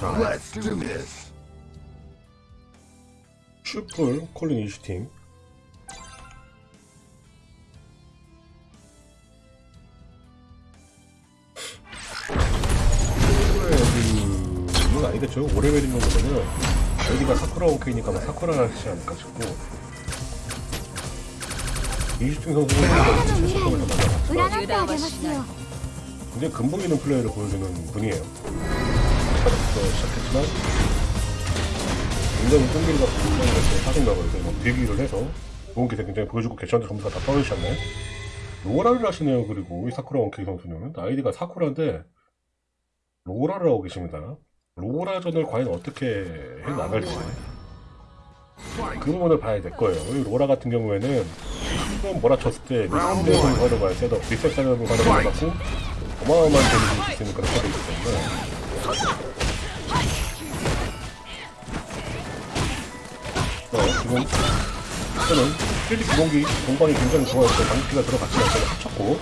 Let's do this. 슈플 콜링 이슈팀 아니겠죠? 오래베리는 거면은 여기가 사쿠라 오케이니까 뭐 막 사쿠라 하시지 않을까 싶고. 이슈팀 선수는 진짜 슈퍼맨을 만나봤지만 굉장히 근본기는 플레이를 보여주는 분이에요. 처음부터 시작했지만 굉장히 끈기가 굉장히 이렇게 사진각을 이렇게 막 대기를 해서 좋은 기세 굉장히 보여주고 개천한테 전부 다다 떨어지셨네. 로라를 하시네요. 그리고 이 사쿠라 원케이 선수는 아이디가 사쿠라인데 로라를 하고 계십니다. 로라전을 과연 어떻게 해 나갈지 그 부분을 봐야 될 거예요. 이 로라 같은 경우에는 한번 몰아쳤을 때 리셋 활용할 셋업, 리셋 활용을 활용해갖고 어마어마한 데미지를 줄수 있는 그런 카드이기 때문에 지금 저는 필드 기본기 공방이 굉장히 좋아했고 방피가 들어갔지만 저는 합쳤고.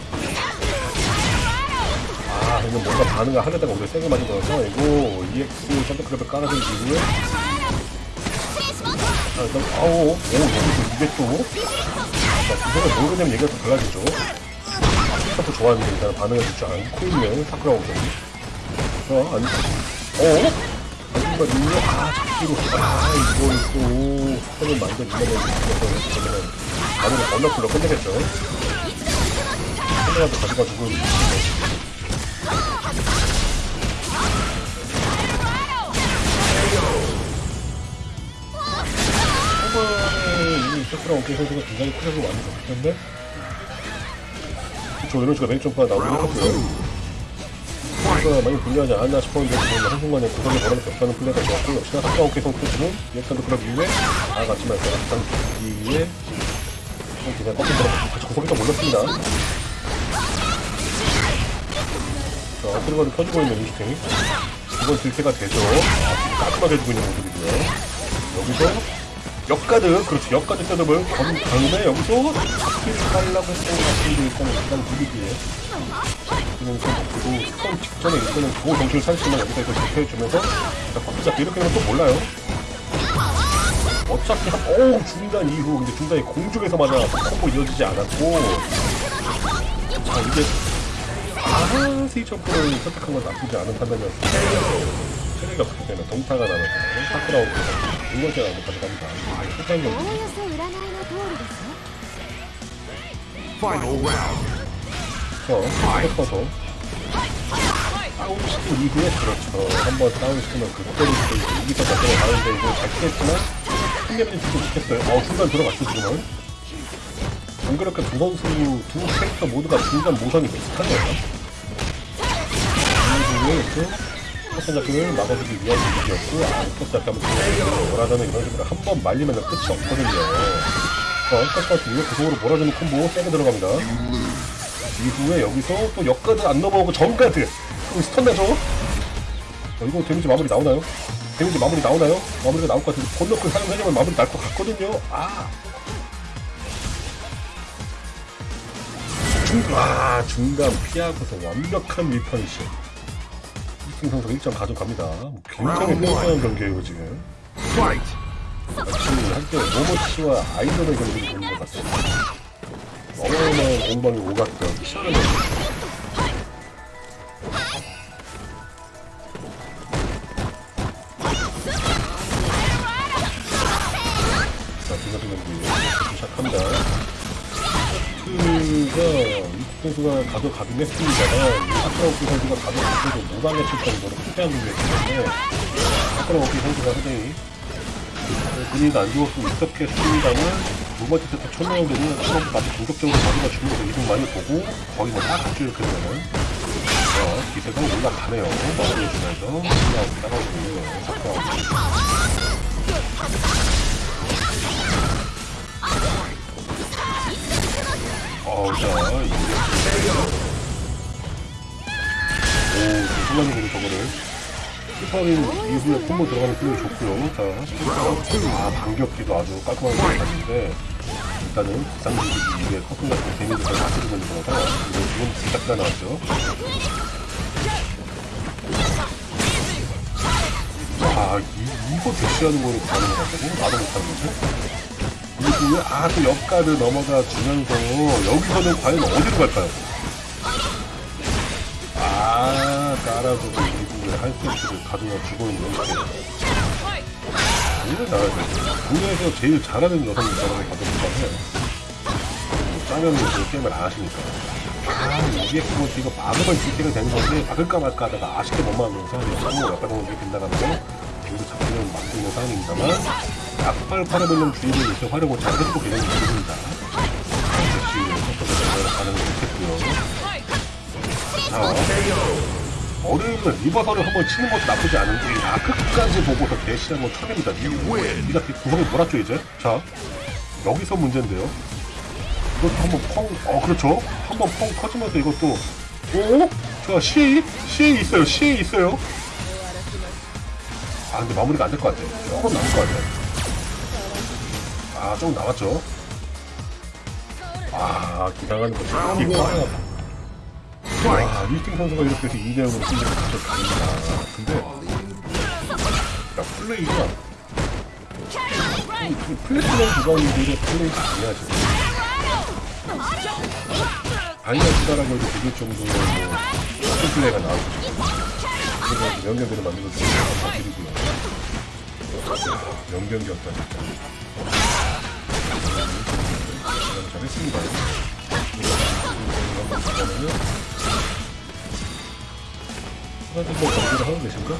아 이거 뭔가 반응을 하려다가 우리 세게 맞은 거라서 이거 EX 샌드크랩을 이후에. 아 일단 아오 오 여기서 이게 또. 자, 이거는 모르냐면 얘기가 좀 달라지죠. 스타트 좋아하는데 일단 반응을 주지 않고 있는 사쿠라 원장이 자 아니 어? 아줌마 눈이 아 잡기로 아 이걸 또 스타를 만든 이면에 있어서 그러면 반응을 언더풀로 끝내겠죠 끝내가지고 가져가지고 초반에 이 사쿠라 원장이 선수가 굉장히 크셔서 많이 때문에 저 이런 식으로 맨점프가 나오긴 했었고요. 선수가 많이 불리하지 않았나 싶었는데 지금 한순간에 구석에 걸어놓고 없다는 플레이가 좋았고 역시나 사쿠라 원케이 선수는 이엑산드 클럽 이후에 나아갔지만 그 악상 뒤에 그냥 꺾인 들어 같이 구석에 좀 올렸습니다. 자, 어플거를 펴주고 있는 인스팅. 이번 들태가 되죠. 아, 깔끔하게 해주고 있는 모습이고요. 여기서 역가드, 그렇죠. 역가드 셋업을 건 다음에 여기서 잡기를 하려고 했던 것 같은데 일단은 일단 분위기에 지금 좀 그리고 직전에 일단은 고 정신을 차리지만 여기서 이걸 지켜주면서 자, 잡기 이렇게 하면 또 몰라요. 어차피 한, 어우, 중단 이후, 근데 중단이 공중에서 맞아 콤보 이어지지 않았고, 자, 이게, 아, 세이 점프를 선택한 건 나쁘지 않은 판단이었어요. 체력이 없기 때문에 동타가 나면 사쿠라 오고 두 번째 라운드 가져갑니다. 아, 이거 お경 그렇죠. 그렇죠. 싸우시고 이후에 그렇죠. 한번 싸우시면 그때부터 이기서 밖으로 나오는데 이거 잘 피했지만 승리는 지금 죽겠어요. 어 순간 들어갔죠 지금은. 안 그렇게 두 선수 두 캐릭터 모두가 중간 모선이 비슷한 거예요. 이후에 이렇게 포스 작품을 막아주기 위한 것이었고 아, 포스 작품은 뭐라자는 이런 식으로 한 번 말리면 끝이 없거든요. 자, 언터스 이렇게 구성으로 몰아주는 콤보 세게 들어갑니다. 이후에 여기서 또 역가드 안 넘어오고 정가드 그럼 스턴 나죠? 어, 이거 데미지 마무리 나오나요? 데미지 마무리 나오나요? 마무리가 나올 것 같은데 건너클 사용하려면 마무리 날 것 같거든요 아 중, 아 중간 피하고서 완벽한 리펀시 이승 선수가 1점 가져갑니다 뭐 굉장히 뻔뻔한 경기예요 지금. 마치 한때 모모치와 아이돌의 경기를 보는 것 같아요 어마어마한 공방이 오갔던 경기 자, 경기 시작합니다. 이 선수가 가져가긴 했습니다만 이 사쿠라오키 선수가 가져가도 무방해 칠 정도로 경기였기 때문에 사쿠라오키 선수가 상당히 분위기가 안 좋을 수 있었겠습니다만 두 번째 세트 사쿠라오키 아주 공격적으로 가져가 주면서 이동 많이 보고 거의 뭐다 같이 이렇게 되면 자, 기세가 올라가네요. 마무리해주면서 올라오고 거예요. 사쿠라오키. 어우, 자, 이게. 오, 순간적으로 저거를. 슈퍼린 이후에 콤보 들어가는 플레이 좋고요. 자, 아, 반격기도 아주 깔끔하게 들어갔는데, 일단은 비상기기 이후에 커튼 같은 데미지가 맞춰주는 거라서, 이거 지금 시작가 나왔죠. 와, 이, 이거 대시하는 거를 거라고? 나도 못하는데? 왜, 아, 또 옆가를 넘어가 주면서, 여기서는 과연 어디로 갈까요? 아, 깔아주고, 미국의 한세트를 가져다 주고 있는 이렇게. 이걸 나가야 돼. 국내에서 제일 잘하는 여성이 저라고 받아볼까 해. 짜면은 그 게임을 안 하시니까. 아, 이게 뭐 이거 막으면 딜때가 되는 건데, 막을까 말까 하다가 아쉽게 못 막으면서, 너무 약간 보면 이렇게 빗나가면서, 여기서 잡히는 막고 있는 상황입니다만, 약발 팔아보는 주의를 이렇게 활용을 잘 해주고 계시는 분입니다. 역시, 섭섭해서 반응을 못했고요. 자, 어른은 리버설을 한번 치는 것도 나쁘지 않은데, 아, 끝까지 보고서 대시한 건 처음입니다. 니가 구성이 몰았죠, 이제? 자, 여기서 문제인데요. 이것도 한번 펑, 어, 그렇죠. 한번 펑 터지면서 이것도, 오? 자, 시에, 시에 있어요. 시에 있어요. 아, 근데 마무리가 안 될 것 같아요. 조금 남을 것 같아요. 아, 조금 남았죠. 아, 기상하는 거 진짜 이거 하나. 와, 리스팅 선수가 이렇게 해서 2대0으로 승리를 가져갑니다. 근데, 야, 플레이가, 이- 이 플래티넘 구간들의 플레이가 아니야, 지금. 아니야, 지다라고 해도 되게 정도의 뭐, 큰 플레이가 나오고. 그래서 명경기를 만들어주는 거 감사드리고요. 명경기였다, 진짜. 음, 잘했습니다. 하나도 뭐 경기를 하고 계신가?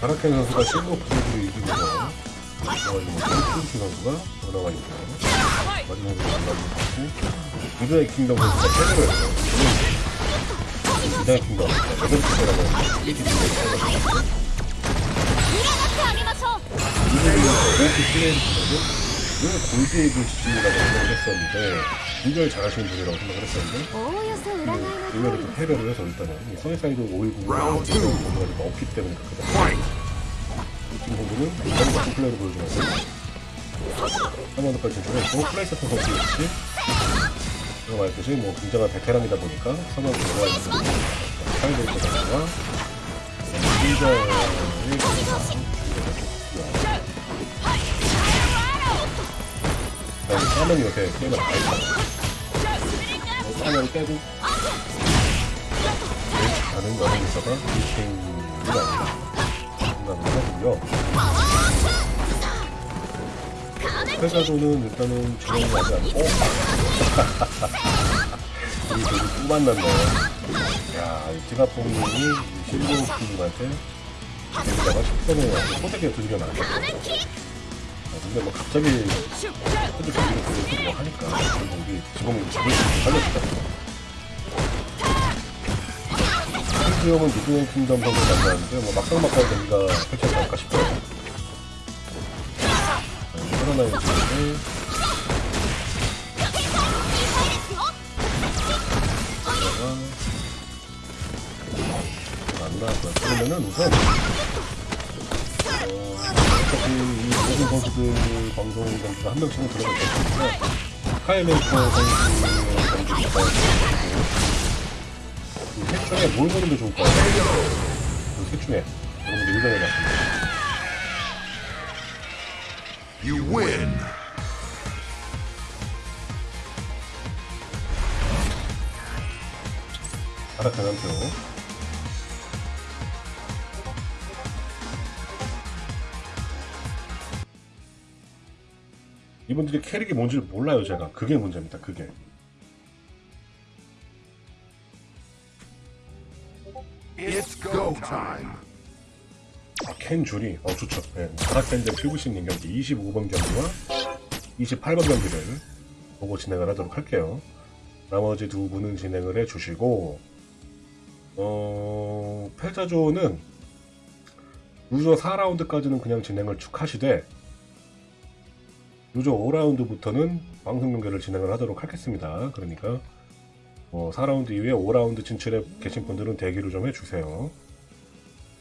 바라켄 선수가 실버 프로그를 이기면서 그래가지고 셀프키 선수가 올라가 있고요 마지막으로 만나고 받고 부자의 킹덤 선수가 패배를 했어요 부자의 킹덤. 여덟 번째라고 이기는 거예요 그때는 골드의 글씨라고 생각했었는데 이별 잘하시는 분이라고 생각을 했었는데 분별을 좀 패배를 해서 일단은 써니사이드 519가 정보가 없기 때문에 그렇게 지금 보면은 너무 플레이를 보여주면서 한번더까지 진출했고 플레이 세트 선수 역시 그런 말했듯이 뭐 굉장한 베테랑이다 보니까 상황이 너무 많이 사이드 보다가 혼자 됐고요 싸면 이렇게 게임을 안 했다 싸면 빼고 가는 여행에서가 1등이 아니라 생각을 하고요 회사도는 일단은 아직 안 어? 우리 되게 또 만났네 야, 이 지갑봉님이 실버 팀한테 여기다가 10선에 와서 소대기가 두드려 아, 근데 뭐 갑자기 경기를 보고 뭐 하니까 우리 지범이 잡을 수 살려주다 한지영은 미드원 킹덤 선수 만나는데 뭐 막상막하 경기가 펼쳐지 않을까 싶어요 코로나 인지인데 안 나왔고요. 그러면은 우선 어, 어차피 이 모든 선수들 방송 경기가 한 명씩은 들어갈 것 같으니까 카이멘토 선수의 있고 이셋 중에 뭘 보는 게 좋을까요? 그셋 중에 여러분들 의견해봤습니다. You win! 한 표. 이분들이 캐릭이 뭔지를 몰라요, 제가. 그게 문제입니다, 그게. It's go time! 아, 켄 줄이, 어, 좋죠. 네. 아라칸전 큐브신 경기 25번 경기와 28번 경기를 보고 진행을 하도록 할게요. 나머지 두 분은 진행을 해주시고, 어, 패자조는 loser 4라운드까지는 그냥 진행을 쭉 하시되, loser 5라운드부터는 방송 경기를 진행을 하도록 하겠습니다. 그러니까, 어, 4라운드 이후에 5라운드 진출에 계신 분들은 대기를 좀 해주세요.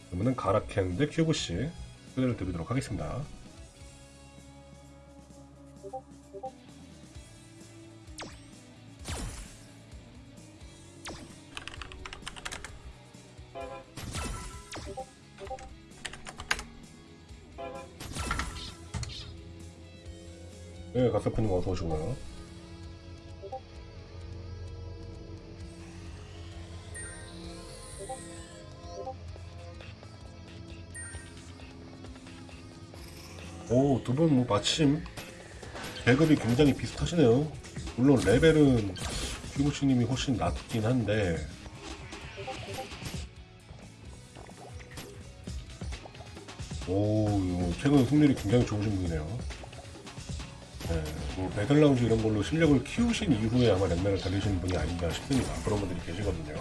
그러면은 가라켄 대 큐브씨 플레이를 드리도록 하겠습니다. 네, 가스프님 어서 오시고요. 오, 두 분 뭐 마침 계급이 굉장히 비슷하시네요. 물론 레벨은 피부치님이 훨씬 낮긴 한데 오, 최근 승률이 굉장히 좋으신 분이네요. 네, 뭐 배틀라운지 이런 걸로 실력을 키우신 이후에 아마 랭맨을 달리시는 분이 아닌가 싶습니다. 그런 분들이 계시거든요.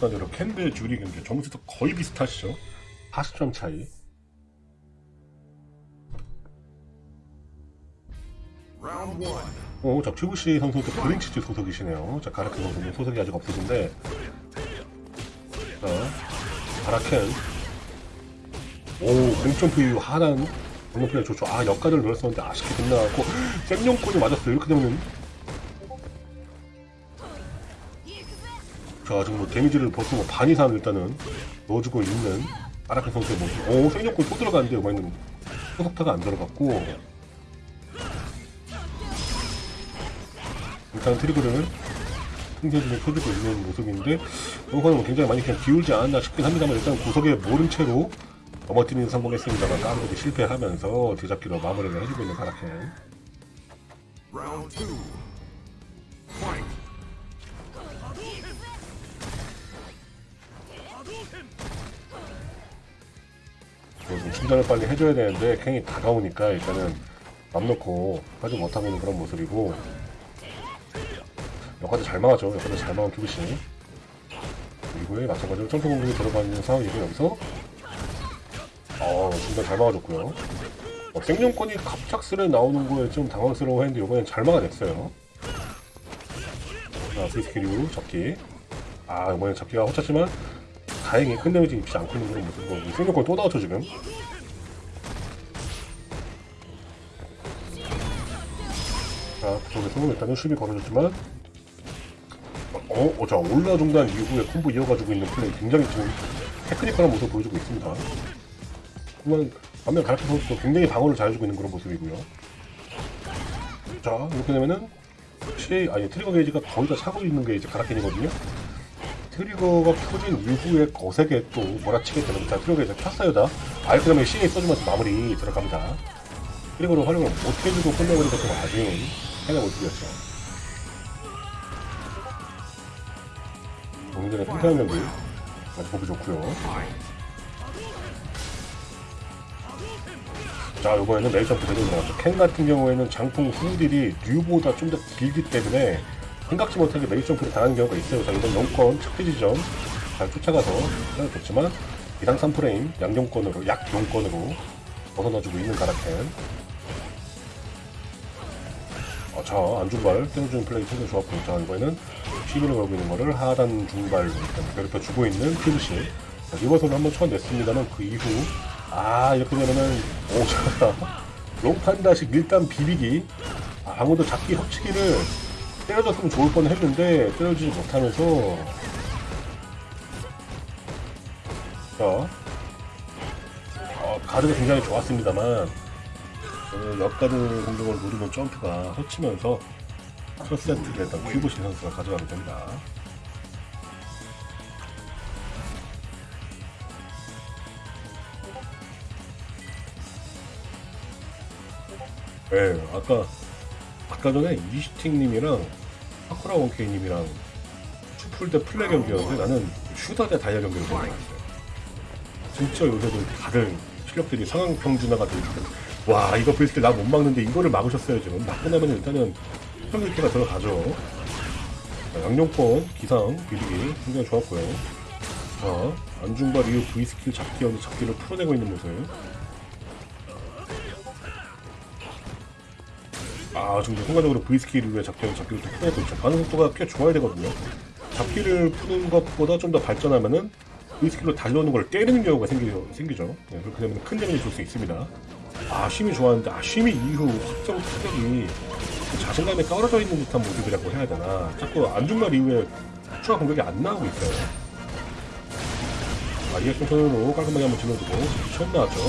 대로 캔드 주리 경기 점수도 거의 비슷하시죠? 40점 차이. 어, 자, 큐브씨 선수도 브린치즈 소속이시네요. 자, 가라켄 선수는 소속이 아직 없으신데. 자, 가라켄. 오, 공점프 이후 하단 공격플레이 좋죠. 아, 역가를 늘었었는데 아쉽게 끝나갖고, 쌤용권이 맞았어요. 이렇게 되면 자, 지금 뭐 데미지를 벌써 뭐 반 이상 일단은 넣어주고 있는 가라켄 선수의 모습. 오, 쌤용권 또 들어가는데, 이번에는 소속타가 안 들어갔고. 일단 트리거를 승재진이 펴주고 있는 모습인데 이거는 굉장히 많이 그냥 기울지 않았나 싶긴 합니다만 일단 구석에 모른 채로 넘어뜨리는 성공했습니다만 까르르게 실패하면서 뒤잡기로 마무리를 해주고 있는 가라켄 충전을 빨리 해줘야 되는데 캔이 다가오니까 일단은 맘 놓고 하지 못하고 있는 그런 모습이고. 역할도 잘 막아줘 역할도 잘 막은 큐브씨. 이후에 마찬가지로 점프 공격이 들어가 있는 상황이고 여기서. 어 중간 잘 막아줬고요. 어, 생존권이 갑작스레 나오는 거에 좀 당황스러워 했는데 이번엔 잘 막아냈어요. 자 프리스키류 잡기. 아 이번엔 잡기가 헛쳤지만 다행히 큰 데미지 입지 않고 있는 그런 모습이고 승룡권 또 나왔죠 지금 쪽에서 일단은 수비 걸어줬지만 어, 어, 자, 올라 중단 이후에 콤보 이어가지고 있는 플레이 굉장히 지금 technical한 모습을 보여주고 있습니다. 그만 반면 가르치 선수도 굉장히 방어를 잘해주고 있는 그런 모습이고요. 자, 이렇게 되면은 혹시 아니 trigger 게이지가 거의 다 차고 있는 게 이제 가라켄이거든요. trigger가 켜진 이후에 거세게 또 몰아치게 되는 자 trigger 게이지 켰어요 다. 아예 그러면 CA 써주면서 마무리 들어갑니다. trigger를 활용을 못해주고 끝내버리니까 좀 아쉬운 해가 모습이었죠. 동전의 팽팽한 경기 아주 보기 좋고요. 자, 이번에는 메이저프 대전 나왔죠. 켄 같은 경우에는 장풍 후딜이 류보다 좀 더 길기 때문에 생각지 못하게 메이저 점프를 당하는 경우가 있어요. 자, 이번 영권 착지 지점 잘 쫓아가서 좋지만 이상 3프레임 양용권으로 약용권으로 벗어나주고 있는 가라켄. 어, 자, 안중발 떼어주는 플레이 굉장히 좋았고, 자, 이번에는 시비를 걸고 있는 거를 하단 일단 괴롭혀 주고 있는. 자, 리버서를 한번 쳐냈습니다만 그 이후, 아, 이렇게 되면은, 오, 자, 롱판다식 일단 비비기. 아, 아무도 잡기 협치기를 때려줬으면 좋을 뻔 했는데, 때려주지 못하면서, 자, 어, 가드가 굉장히 좋았습니다만, 오늘 역가드 공격을 노리는 점프가 헛치면서 첫 세트를 일단 큐브신 선수가 가져가게 됩니다. 네, 아까 아까 전에 이시팅님이랑 사쿠라 원케이님이랑 슈플 대 플레 경기였는데 나는 슈터 대 다이아 경기를 보고 왔어요. 진짜 요새도 다들 실력들이 상향 평준화가 되어 있거든. 와 이거 보일 때나 못 막는데 이거를 막으셨어요 지금 막고 나면 일단은 평일기가 들어가죠 자, 양용권 기상 비리기 굉장히 좋았고요 자, 안중발 이후 V 스킬 잡기 언제 잡기를 풀어내고 있는 모습. 아, 지금 순간적으로 V 스킬 이후에 잡기 언제 잡기를 좀 풀어내고 있죠. 반응 속도가 꽤 좋아야 되거든요. 잡기를 푸는 것보다 좀 더 발전하면은 V 스킬로 달려오는 걸 때리는 경우가 생기, 생기죠. 네, 그렇게 되면 큰 데미지 줄 수 있습니다. 아, 쉼이 좋았는데, 아, 쉼이 이후 확정 타격이 자신감에 떨어져 있는 듯한 모습이라고 해야 되나. 자꾸 안중발 이후에 추가 공격이 안 나오고 있어요. 아, 리액션 턴으로 깔끔하게 한번 질러주고 처음 나왔죠.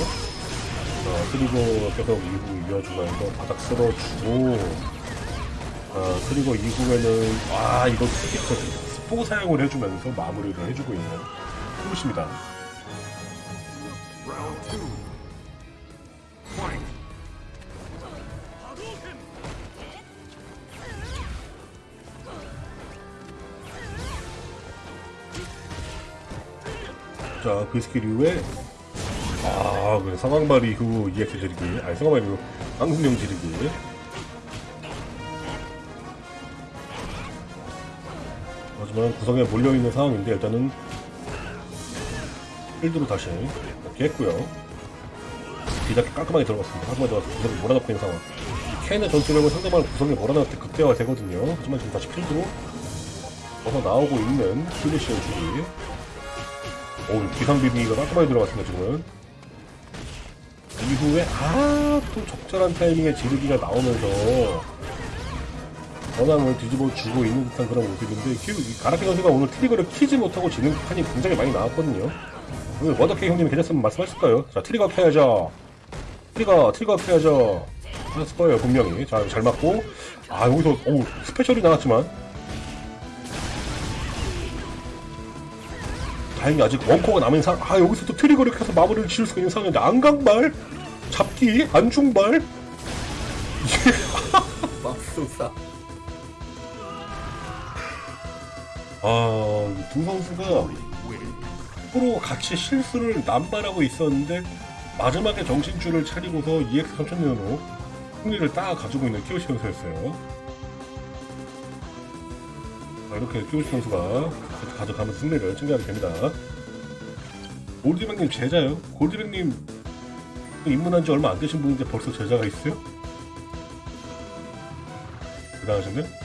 어, 그리고 계속 이후 이어주면서 바닥 쓸어주고 어, 그리고 이후에는 아 이거 스피커 스포 사용을 해주면서 마무리를 해주고 있는 흐뭇입니다. 자, 그 스킬 이후에 아, 그 상황발 이후 EX 지르기. 아니 상황발 이후 앙승령 지르기. 하지만 구성에 몰려있는 상황인데 일단은 필드로 다시. 이렇게 했고요 뒤잡기 깔끔하게 들어갔습니다 깔끔하게 들어가서 구성에 몰아넣고 있는 상황 이 캔의 전투력은 상대방을 구성에 몰아넣을 때 극대화가 되거든요 하지만 지금 다시 필드로 벗어 나오고 있는 필리시온 주기 오, 기상 비비기가 깔끔하게 들어갔습니다, 지금은. 이후에, 아, 또 적절한 타이밍에 지르기가 나오면서, 전황을 뒤집어 주고 있는 듯한 그런 모습인데, 가라키 선수가 오늘 트리거를 키지 못하고 지는 판이 굉장히 많이 나왔거든요. 오늘 워더케이 형님이 계셨으면 말씀하실까요? 자, 트리거 켜야죠. 트리거, 트리거 켜야죠. 하셨을 거예요, 분명히. 자, 잘 맞고. 아, 여기서, 오, 스페셜이 나왔지만, 다행히 아직 원코가 남은 상황. 아 여기서 또 트리거를 켜서 마무리를 지을 수가 있는 상황인데 안강발, 잡기, 안중발. 맙소사. 아두 선수가 서로 같이 실수를 남발하고 있었는데 마지막에 정신줄을 차리고서 EX 3000년으로 승리를 딱 가지고 있는 키오시 선수였어요. 자, 이렇게 키오시 선수가 가져가면서 승리를 챙겨가게 됩니다. 골드백님 제자요? 골드백님 입문한 지 얼마 안 되신 분인데 벌써 제자가 있어요? 대단하셨네?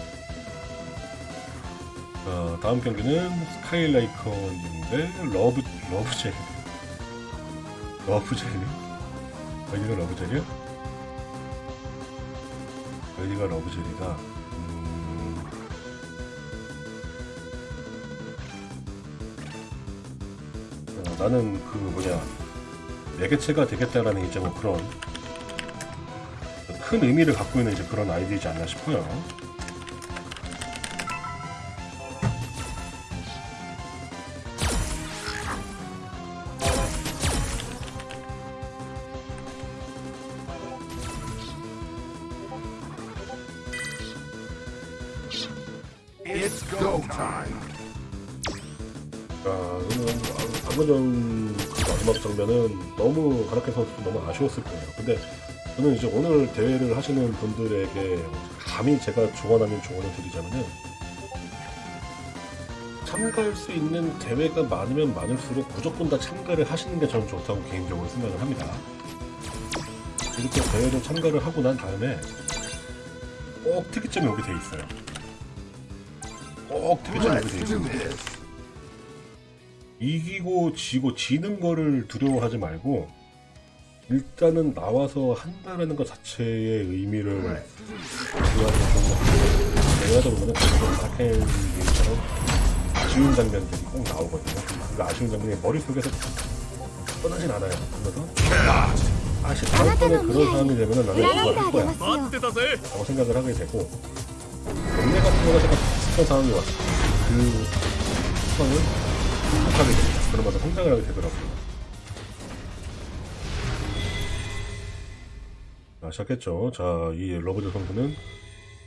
자, 다음 경기는 스카이라이커님인데 러브, 러브젤리 러브젤리? 여기가 러브젤리야? 여기가 러브젤리다 음... 어, 나는 그 뭐냐 매개체가 되겠다라는 이제 뭐 그런 큰 의미를 갖고 있는 이제 그런 아이디이지 않나 싶어요. 장면은 너무 가라케 선수 너무 아쉬웠을 거예요. 근데 저는 이제 오늘 대회를 하시는 분들에게 감히 제가 조언하는 조언을 드리자면은 참가할 수 있는 대회가 많으면 많을수록 무조건 다 참가를 하시는 게 저는 좋다고 개인적으로 생각을 합니다. 이렇게 대회를 참가를 하고 난 다음에 꼭 특이점이 오게 돼 있어요. 꼭 특이점이 오게 돼 do this. 이기고 지고 지는 거를 두려워하지 말고 일단은 나와서 한다는 것 자체의 의미를 좋아하는 그런 것 같아요. 내가다 보면 라켄처럼 아쉬운 장면들이 꼭 나오거든요. 그 아쉬운 장면이 머릿속에서 떠나진 않아요. 그래서 아시 다음번에 그런 사람이 되면 나는 그걸 할 거야. 라고 생각을 하게 되고 동네 같은 거가 잠깐 비슷한 상황이 왔어 그 상황은 극복하게 됩니다. 그러면서 성장을 하게 되더라고요. 자, 시작했죠. 자, 이 러브드 선수는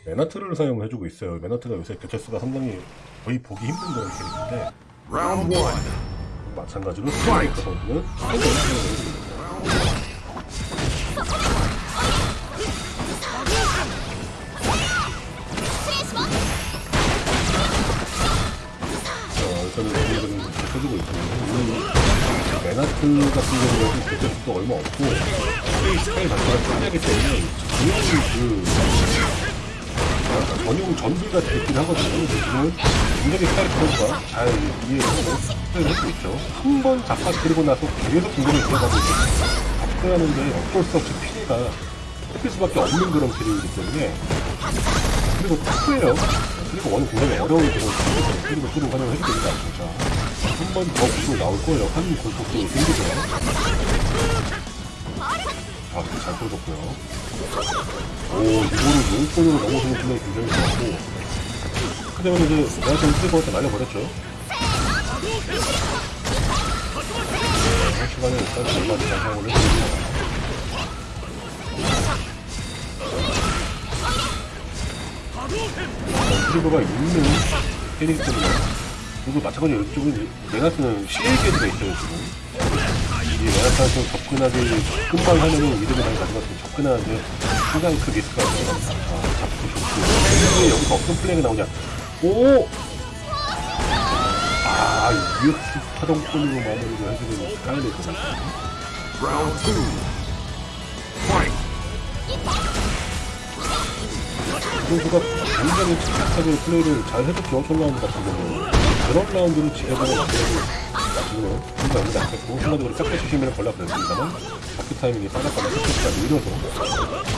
메나트를 사용을 해주고 있어요. 메나트가 요새 개체수가 상당히 거의 보기 힘든 그런 캐릭인데. 마찬가지로 스트라이커 선수는 사용을 해주고 있습니다. 자, 저는 펼쳐주고 있고 이 메나트 같은 경우는 그때 속도 얼마 없고 스타일 자체가 특이하기 때문에 전용 그 전용 같은 느낌 하거든요. 지금은 굉장히 스타일 선수가 잘 이해를 하고 플레이를 할수 있죠. 한 번 잡아 들고 나서 계속 공격을 이어가고 있고 접근하는데 어쩔 수 없이 피해가 할 수밖에 없는 그런 캐릭이기 때문에 그리고 타프예요. 그리고 원은 굉장히 어려운 그런 그리고 그런 활용을 해도 됩니다. 진짜 한 번더 구도 나올 거예요. 한 골폭도 생기죠. 아, 잘 보여줬고요. 오, 이거를 용권으로 넘어서는 플레이 굉장히 좋았고 그다음에 이제 내가 좀 트리거한테 날려버렸죠. 네, 시간에 일단 얼마 잘 사용을 해주고 트리거가 있는 캐릭 때문에 그리고 마찬가지로 이쪽은 내가 쓰는 게드가 있어요 지금 이 메나타한테 접근하기 금방 하면은 이름을 많이 가져갔으면 접근하는데 상당히 큰 리스크가 있어요 아, 잡고 좋고 왜 여기서 어떤 플레이가 나오냐 오! 아 이거 파동권으로 마무리를 해주는 스타일이거든요 Round two. Fight. 선수가 굉장히 침착하게 플레이를 잘 해줬죠, 첫 라운드 같은 경우는. 그런 라운드를 그래도 지금은 혼자 여기도 안 했고, 순간적으로 짝대 주시면 걸려 버렸습니다만, 바퀴 타이밍이 빠졌거나 스피드가 느려서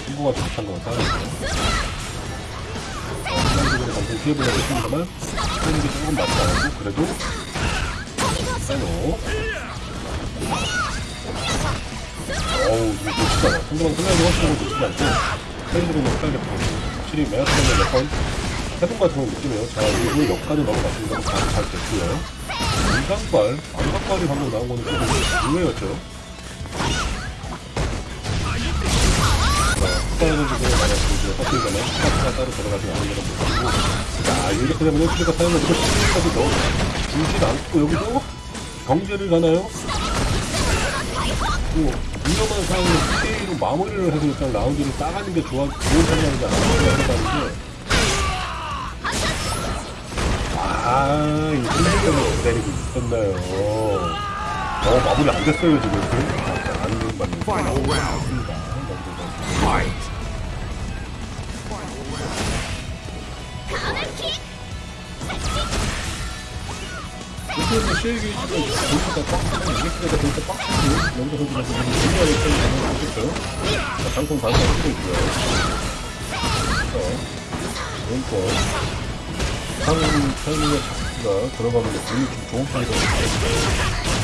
승부가 좋다는 건 사실이죠. 순간적으로 감정 피해보려고 했습니다만, 타이밍이 조금 맞지 않았고, 그래도, 빼노. 어우, 이거 않아. 상대방 생각이 훨씬 더 좋지 않고, 페이드로는 헷갈렸고, 확실히 메아트는 몇번 해본 같은 건 느끼네요. 자, 이거 역까지 넘어갔습니다. 바로 잘 됐고요. 안각발, 안각발이 방금 나온 거는 조금 의외였죠. 자, 스타일은 지금 만약 이제 헛들거나 스타트가 따로 들어가지 않은 거는 못하고, 자, 이렇게 되면 스피가 사용을 이렇게 스피까지 넣어 주지 않고 여기서 경제를 가나요? 뭐, 위험한 상황을 스테이로 마무리를 해서 일단 라운드를 따가는 게 좋아, 좋은 상황이지 않을까 게 아, 이 흔들림을 기다리고 있었나요. 어, 마무리 안 됐어요, 지금. 아, 안 되는. 이렇게 해서 쉐이기 씨가 보니까 빡빡한 이게스가 보니까 빡빡한 영도 선수가 지금 굉장히 좀 가능을 보셨죠? 자, 방송 반사 쓰고 있고요. 자, 왼쪽. 상은 타이밍의 잡기가 들어가면 분이 좀 좋은 편이거든요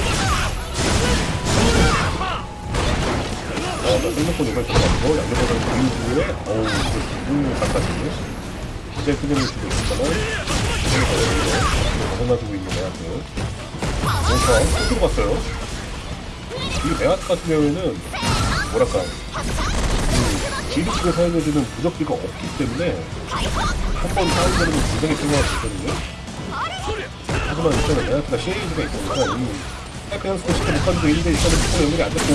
어, 나 생각보다 이걸 들어갔고, 양쪽으로 이후에, 어우, 그, 바깥이. 이제 그림을 주고 있었다만, 지금 가려고 벗어나주고 있는 메아트. 몬스터, 또 들어갔어요. 이 메아트 같은 경우에는, 뭐랄까, 그, 기름기를 사용해주는 부적기가 없기 때문에, 한 번 사용되는 건 굉장히 있거든요. 하지만 일단은 메아트가 시리즈가 있으니까, 이, 사이클 연습을 시켜 못 가지고 1대 1차는 조금 연결이 안 됐고,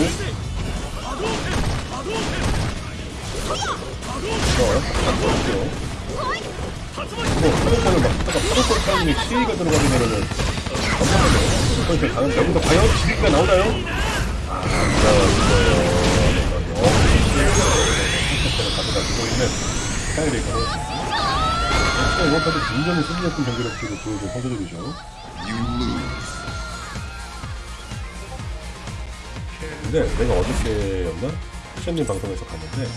어, 안 보였죠. 뭐, 파동권을 막 하다가 파동권 타이밍에 시위가 들어가게 되면은, 가는데, 여기서 과연 지리가 나오나요? 아, 진짜, 이거, 어, 시간을 가져가지고 있는 스타일이고 네, 이번 판도 굉장히 승리했던 경기력 지금 보여준 선수들이죠. 근데 내가 어저께였나? 시현님 방송에서 봤는데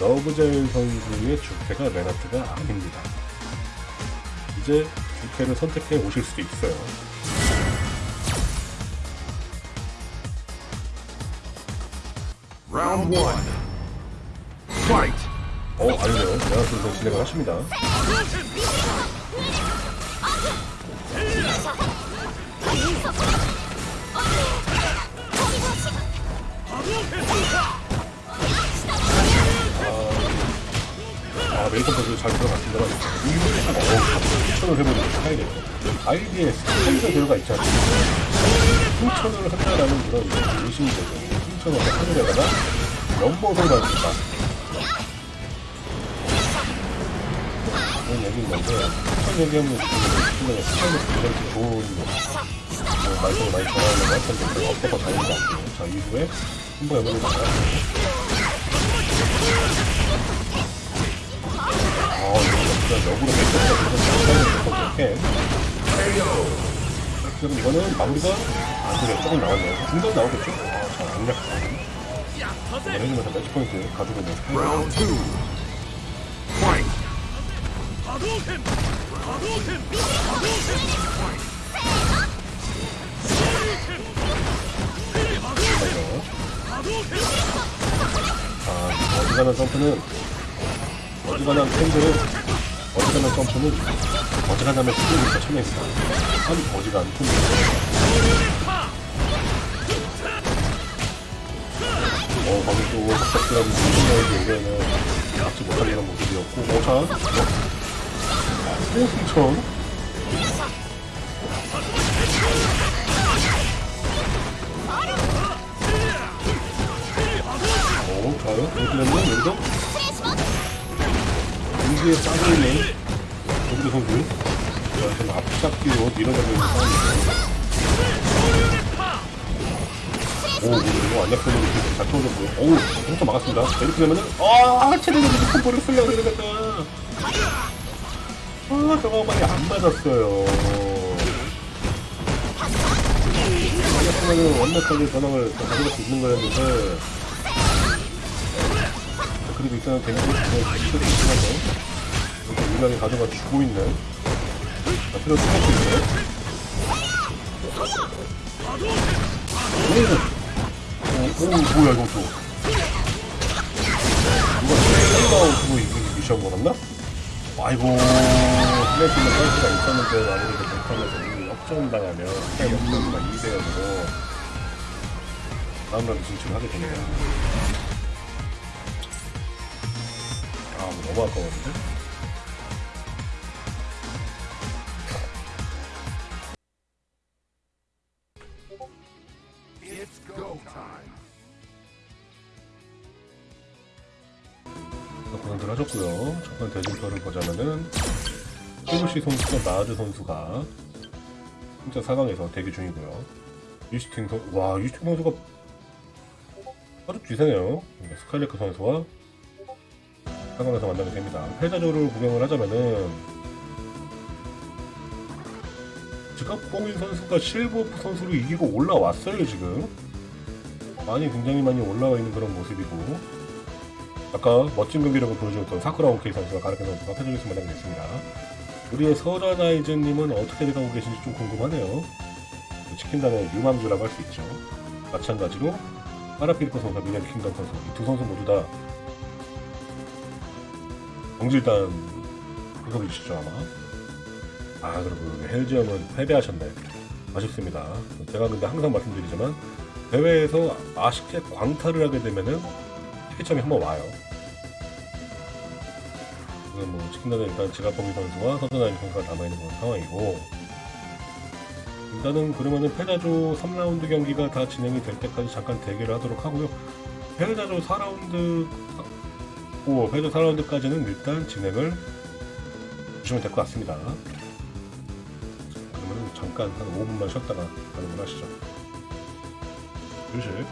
러브젤 선수의 주캐가 레나트가 아닙니다. 이제 주캐를 선택해 오실 수도 있어요. Round 1 어, 아니네요. 선수 진행을 하십니다. 아, 메이컨 선수 잘 들어갔습니다만, 이분이 좀, 어, 추천을 해보는 스타일이에요. 아이디에 스타일이 들어가 있지 않습니까? 승천을 한다라는 그런 의심이 되죠. 승천을 하늘에다가 연못을 만든다. 그런 얘기인 건데 첫 얘기하면 지금 스타일이 굉장히 좋은 뭐, 말씀을 많이 전하는 것 같은데 그게 없어서 다행인 것 같아요. 자 이후에 한번 나가요. 아 이거 진짜 역으로 그래서 스타일이 이렇게 그럼 이거는 마무리가 안 되게 조금 나왔네요. 중간 나오겠죠? 아, 잘안 약하다. 이걸 해주면서 매치 포인트 가지고 있는 스타일. 아, 어지간한 점프는, 어지간한 팬들은, 어지간한 점프는, 어지간하면 스킬부터 참여했다. 참 어지간한 팬들. 어, 거기 또, 갑작스런 승진의 의견을 막지 못한 이런 모습이었고, 어, 오, 좋아요. 이렇게 되면 여기서 인지에 빠져있는 조규 선수. 자, 좀 앞잡기로 밀어내고 있는 상황이죠. 오, 이거 안약선으로 이렇게 잘 터졌고요. 오우, 혼자 막았습니다. 자, 이렇게 되면은, 아, 체력이 콤보를 쓰려고 그러겠다. 아, 저거 많이 안 맞았어요. 안약선은 완벽하게 전황을 가져갈 수 있는 거였는데, 자, 그리고 일단은 데미지 시도를 있으면서, 이렇게 유난히 가져가 주고 있는, 자, 필요 똑같고 있네. 오! 오, 오, 뭐야, 이거 또. 누가 두고 이 미션 걸었나? 아이고, 플래시는 선수가 있었는데, 아무래도 못하면서 이 역전당하면, 스타일 역전과 2대0으로, 다음라운드 진출을 하게 됩니다. 아, 뭐 너무 아까웠는데? 최부시 선수와 나아즈 선수가 진짜 4강에서 대기 중이고요. 유시팅 선, 와 유시팅 선수가 아주 귀세네요. 네, 스칼레크 선수와 4강에서 만나게 됩니다. 패자조를 구경을 하자면은 지갑공인 선수가 실버프 선수를 이기고 올라왔어요 지금. 많이 굉장히 많이 올라와 있는 그런 모습이고 아까 멋진 경기력을 보여주었던 사쿠라 오케이 선수와 가르케 선수가 패전에서 만나게 됐습니다. 우리의 서라나이즈님은 어떻게 돼가고 계신지 좀 궁금하네요. 치킨단의 유망주라고 할 수 있죠. 마찬가지로 파라필코 선수와 미네르 킹덤 선수 이 두 선수 모두 다 정질단 소속이시죠 아마. 아 그리고 헬지엄은 패배하셨네. 아쉽습니다. 제가 근데 항상 말씀드리지만 대회에서 아쉽게 광탈을 하게 되면은 티켓점이 한번 와요. 지금 뭐 치킨단은 일단 지가범위 선수와 서드나인 선수가 남아있는 그런 상황이고 일단은 그러면은 패자조 3라운드 경기가 다 진행이 될 때까지 잠깐 대기를 하도록 하고요. 패자조 4라운드 오 패자조 4라운드까지는 일단 진행을 주시면 될 것 같습니다. 그러면 잠깐 한 5분만 쉬었다가 가능을 하시죠. 교실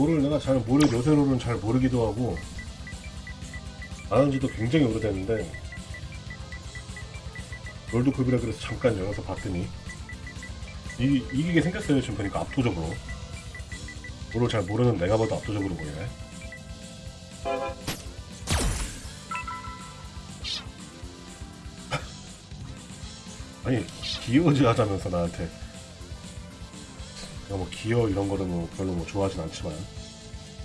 롤을 내가 잘 모르, 요새 롤은 잘 모르기도 하고, 아는 지도 굉장히 오래됐는데, 롤드 급이라 그래서 잠깐 열어서 봤더니, 이, 이기게 생겼어요, 지금 보니까 압도적으로. 롤을 잘 모르는 내가 봐도 압도적으로 보이네. 아니, 기어지 하자면서 나한테. 내가 뭐 기어 이런 거는 뭐 별로 뭐 좋아하진 않지만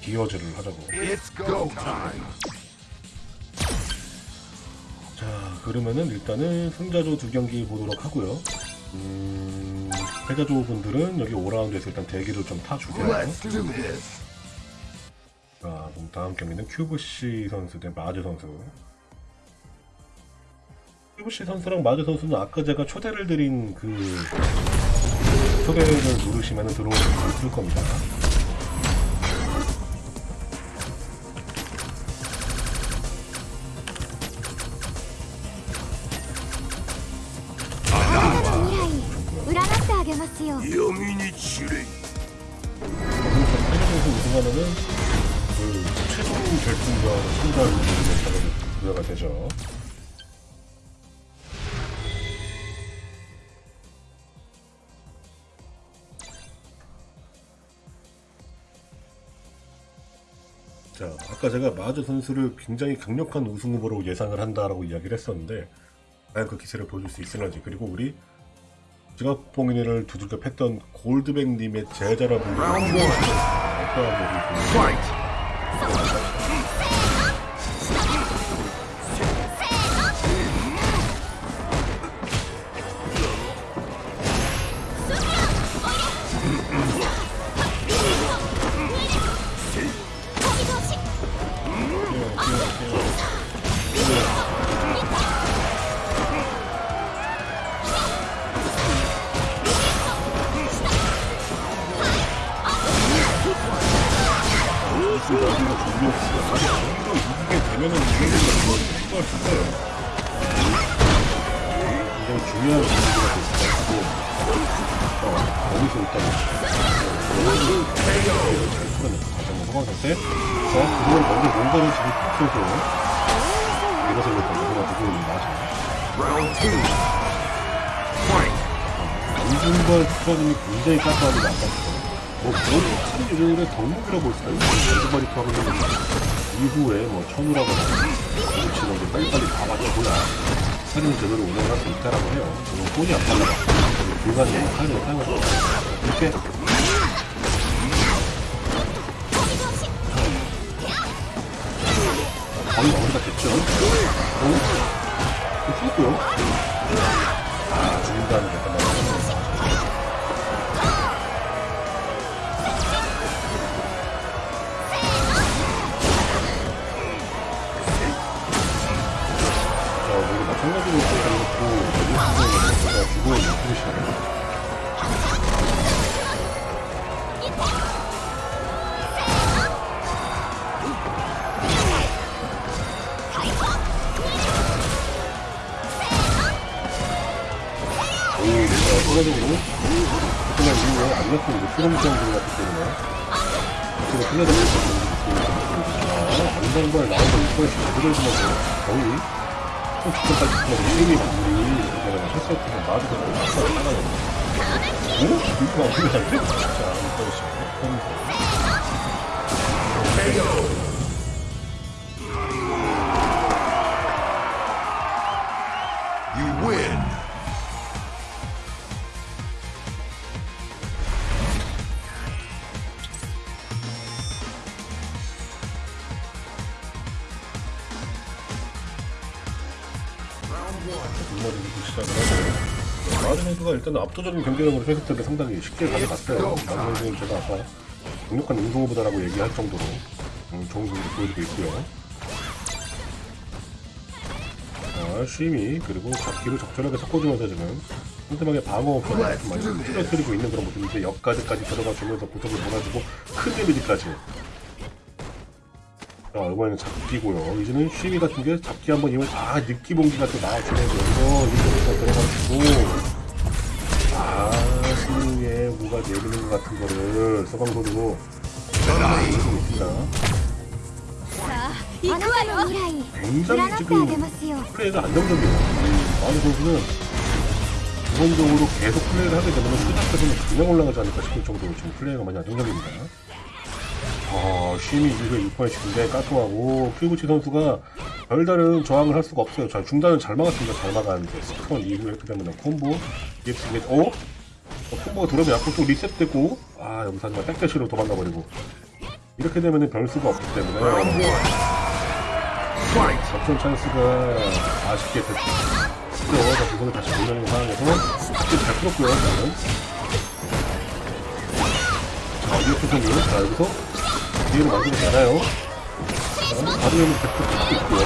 기어즈를 하자고. 자 그러면은 일단은 승자조 두 경기 보도록 하고요 음 패자조 분들은 여기 5라운드에서 일단 대기를 좀 this. 자 그럼 다음 경기는 큐브씨 선수 대 마즈 선수 큐브씨 선수랑 마즈 선수는 아까 제가 초대를 드린 그 초대를 누르시면 들어오실 겁니다 제가 마즈 선수를 굉장히 강력한 우승 후보로 예상을 한다라고 이야기를 했었는데 과연 그 기세를 보여줄 수 있을런지 그리고 우리 지갑봉인을 두들겨 팼던 골드백님의 제자라 불리는. 어떠한 모습 어, 때, 자, 그걸 먼저 뭔가를 지금 탁 쏘고, 이것을 two. Fight. 안중걸 투하님이 굉장히 깜깜하게 나빴어. 뭐, 그런 요정의 덕목이라고 볼 수가 있어요. 안중걸이 투하는 이후에 뭐, 천우라거나, 그렇지는 게 빨리빨리 다 맞춰줘야 사진 제대로 운영할 수 있다라고 해요. 저는 손이 안 달라가. 불가능한 사진을 사용할 수. 이렇게. 거의 마무리가 됐죠. 어? 풀었고요. 이거 마무 일단 압도적인 경기력으로 세트를 상당히 쉽게 가져갔어요. 선수는 제가 아까 강력한 운동호보다라고 얘기할 정도로 음, 좋은 경기 보여주고 있고요. 자, 쉼이 그리고 잡기를 적절하게 섞어주면서 지금 상대방의 방어 편을 좀 많이 뚫어뜨리고 있는 그런 모습인데 역가드까지 들어가주면서 고속을 몰아주고 큰 데미지까지 자, 이번에는 잡기고요. 이제는 쉬미 같은 게 잡기 한번 이면 아 느끼 봉기가 또 나와주면서 이거 들어가지고 아 층에 뭐가 내리는 것 같은 거를 서방도로 보고 있습니다. 굉장히 지금 플레이가 안정적이에요. 많은 선수는 기본적으로 계속 플레이를 하게 되면 수작에서는 그냥 올라가지 않을까 싶을 정도로 지금 플레이가 많이 안정적입니다. 어, 쉼이 1회 6번씩인데 까토하고 큐구치 선수가 별다른 저항을 할 수가 없어요. 자, 중단은 잘 막았습니다. 잘 막았는데 스턴 2회 획득하면 콤보 EX 어? 어, 콤보가 들어오면 약간 또 리셋되고 아 여기서 하지만 백대시로 도망가버리고 이렇게 되면 별수가 없기 때문에. 접전 찬스가 아쉽게 됐죠. 자, 그거를 다시 돌리는 상황에서 스킬 잘 풀었고요, 저는. 자, 이렇게 생긴, 자, 여기서 기회를 만들지 않아요. 자, 바디오는 백도 찍고 있고요.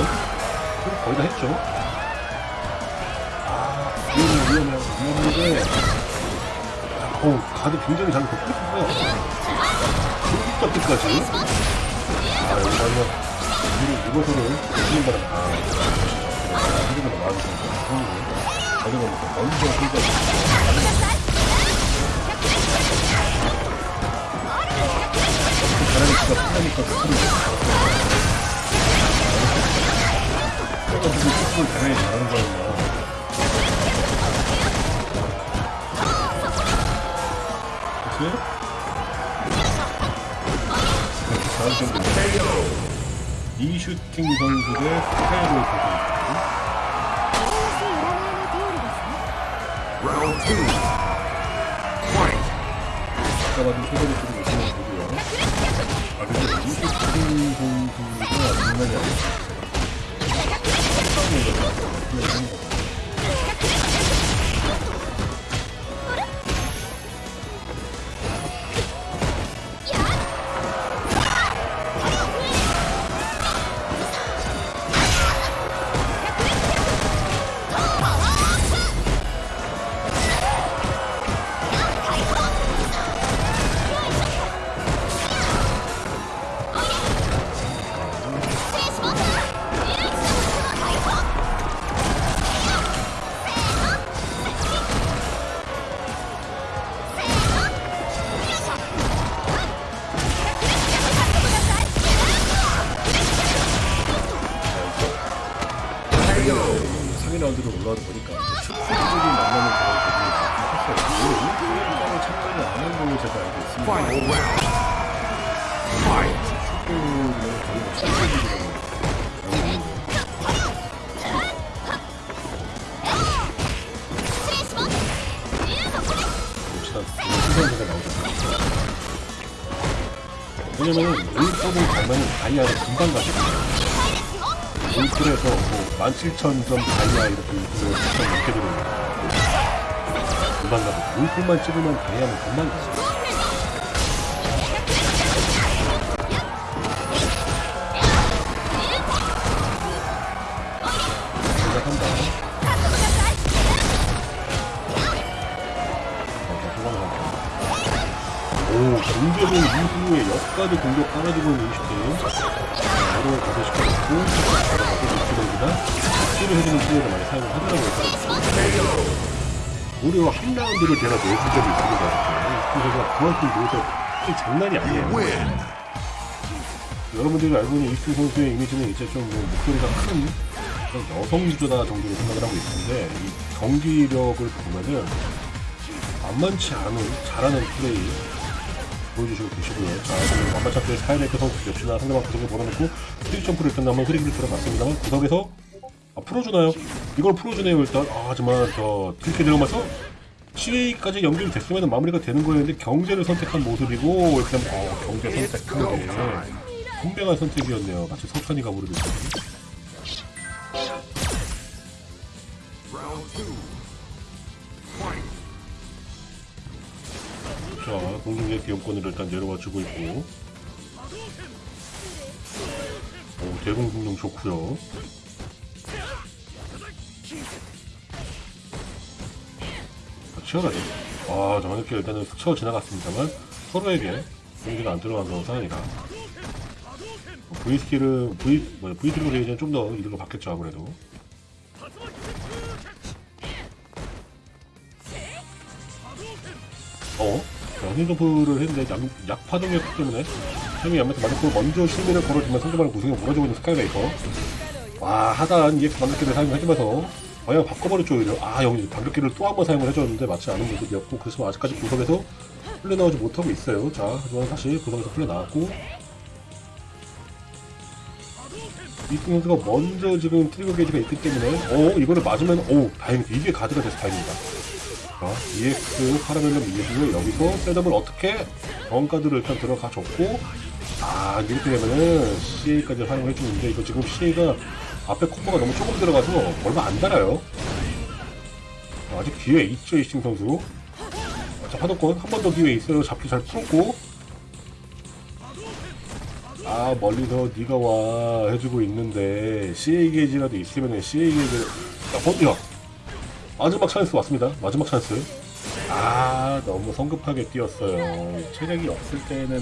거의 다 했죠. 아, 위험해, 위험해, 위험한데, 어우, 가드 굉장히 잘. 중국 잡기까지. 아, 마지막. 뒤로 누워서는 주는 바람 아 이러면 나와주세요 가져가면 먼저 끌고 바람이가 풀리니까 스프를 그래가지고 스프를 당연히 잘하는 거였나 이슈팅 선수의 패를 드리고 있는 거고요 아 근데 이슈팅 선수가 장난이 아니었어요 다이아를 금방 가거든요. 롤풀에서 뭐 17,000점 다이아 이렇게 유튜브에 추천 이렇게 되는 금방 가거든요. 롤풀만 찍으면 다이아는 금방. 시작한다. 어, 공격은 이후에 역까지 공격 깔아주고 무려 한 라운드를 제가 내준 적이 있습니다. 그래서 그만큼 이 장난이 아니에요. 여러분들이 알고 있는 이스트 선수의 이미지는 이제 좀 뭐 목소리가 큰 여성 유저다 정도로 생각을 하고 있는데 이 경기력을 보면은 만만치 않은 잘하는 플레이 보여주시고 계시고요. 자, 지금 만만치 않게 스카이레이크 선수 역시나 상대방 구석에 몰아놓고 스틱 점프를 일단 한번 흐리기를 들어갔습니다만 구석에서 아, 풀어주나요? 이걸 풀어주네요 일단 아, 하지만 저 그렇게 들어가면서 CA까지 연결이 됐으면 마무리가 되는 거였는데 경제를 선택한 모습이고 되면 어, 경제 선택한 게 분명한 선택이었네요. 마치. Round two. Fight. 자, 공중의 기업권을 일단 내려와 주고 있고. 오, 대공 공룡 좋고요. 자, 치열하죠. 아, 저렇게 일단은 스쳐 지나갔습니다만 서로에게 공기가 안 들어간 상황이라. V 스킬은 V 뭐 V 트리거 레이저는 좀 더 이득을 받겠죠 아무래도. 어? 자, 힘점프를 했는데 약, 약파동이었기 때문에 형이 양면서 맞았고 먼저 실미를 걸어주면 상대방을 구성에 몰아주고 있는 스카이레이커 와 하단 EX 반격기를 사용해주면서 방향 바꿔버렸죠 오히려 아 여기 반격기를 또 한 번 사용을 해줬는데 맞지 않은 모습이었고 그래서 아직까지 구석에서 풀려나오지 못하고 있어요. 자 하지만 다시 구석에서 풀려나왔고. 이승 선수가 먼저 지금 트리거 게이지가 있기 때문에 어 이거를 맞으면 오 다행이다 이게 가드가 돼서 다행입니다. 자, EX 파라멜럼 이후에 여기서 셋업을 어떻게 정가드를 일단 들어가 줬고 아 이렇게 되면은 CA까지 활용해 주는데 이거 지금 CA가 앞에 콤보가 너무 조금 들어가서 얼마 안 달아요 아, 아직 기회 있죠 이싱 선수 자 파도권 한 번 더 기회 있어요 잡기 잘 풀었고 아 멀리서 네가 와 해주고 있는데 CA 게이지라도 있으면은 CA 게이지를 야 버텨 마지막 찬스 왔습니다. 마지막 찬스. 아, 너무 성급하게 뛰었어요. 체력이 없을 때는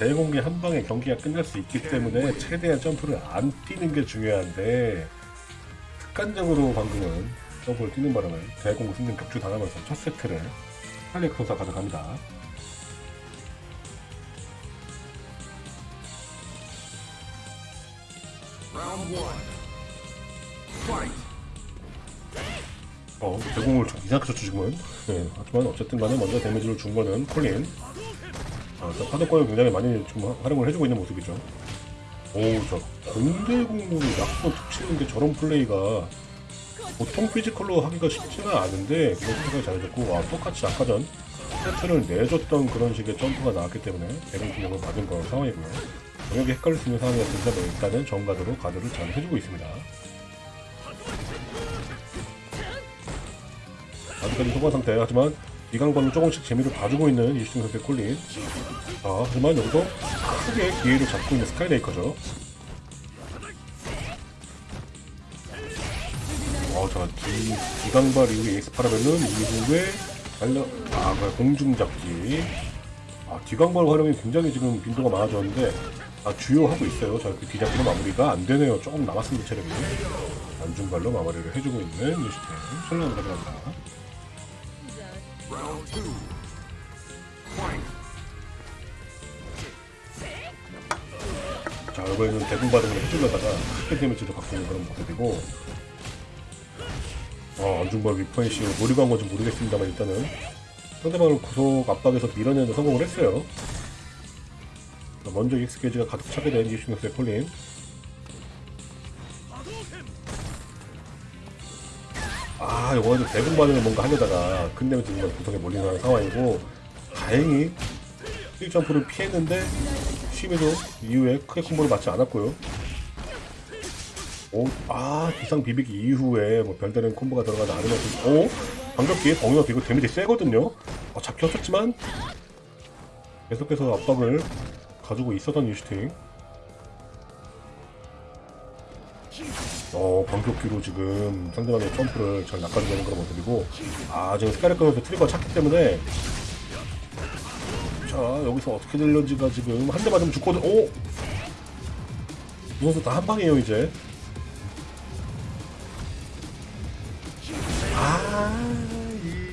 대공기 한 방에 경기가 끝날 수 있기 때문에 최대한 점프를 안 뛰는 게 중요한데 습관적으로 방금은 점프를 뛰는 바람에 대공 승리 격추 당하면서 첫 세트를 할리크 선수가 가져갑니다. 어, 대공을 좀 이상하게 쳤죠, 지금은. 네, 하지만 어쨌든 간에 먼저 데미지를 준 거는 콜린. 아, 저 파도권을 굉장히 많이 좀 활용을 해주고 있는 모습이죠. 오, 저 공대공으로 약간 툭 치는데 저런 플레이가 보통 피지컬로 하기가 쉽지가 않은데 그거 생각이 잘해줬고, 와, 똑같이 아까 전 세트를 내줬던 그런 식의 점프가 나왔기 때문에 대공 기력을 받은 그런 상황이고요. 영역이 헷갈릴 수 있는 상황이었습니다. 일단은 정가드로 가드를 잘 해주고 있습니다. 아직까지 소강 상태 하지만 이강권은 조금씩 재미를 봐주고 있는 이슈팅 선수의 콜린. 자 하지만 여기서 크게 기회를 잡고 있는 스카이레이커죠. 어자 기강발 이후에 에이스 파라벨은 이후에 달려 아 뭐야, 공중잡기. 아 기강발 활용이 굉장히 지금 빈도가 많아졌는데 아 주요하고 있어요. 자그 뒤잡기는 마무리가 안 되네요. 조금 남았습니다 체력이. 안중발로 마무리를 해주고 있는 이슈팅 설레는 가져갑니다 Round two. Fight. 자, 이번에는 대공 반응을 해주려다가 크게 데미지를 받고 있는 그런 모습이고 아, 안중박 위퍼이시 노리고 한 건지 모르겠습니다만 일단은 상대방을 구속 압박에서 밀어내는 데 성공을 했어요 자, 먼저 익스케이지가 가득 차게 된 이슈노스의 콜린 아, 이거는 대공 반응을 뭔가 하려다가 큰 데미지 정말 구석에 몰리는 상황이고 다행히 1점프를 피했는데 심해도 이후에 크게 콤보를 맞지 않았고요. 오, 아, 기상 비비기 이후에 뭐 별다른 콤보가 들어가지 않으면서, 오, 반격기에 벙이가 이거 데미지 세거든요? 어, 잡혔었지만, 계속해서 압박을 가지고 있었던 유슈팅. 어, 반격기로 지금 상대방의 점프를 잘 낚아주는 그런 모습이고, 아, 지금 스카이레커에서 트리거가 찼기 때문에, 자, 여기서 어떻게 될런지가 지금 한 대 맞으면 죽거든. 오! 이 선수 다 한 방이에요, 이제. 아,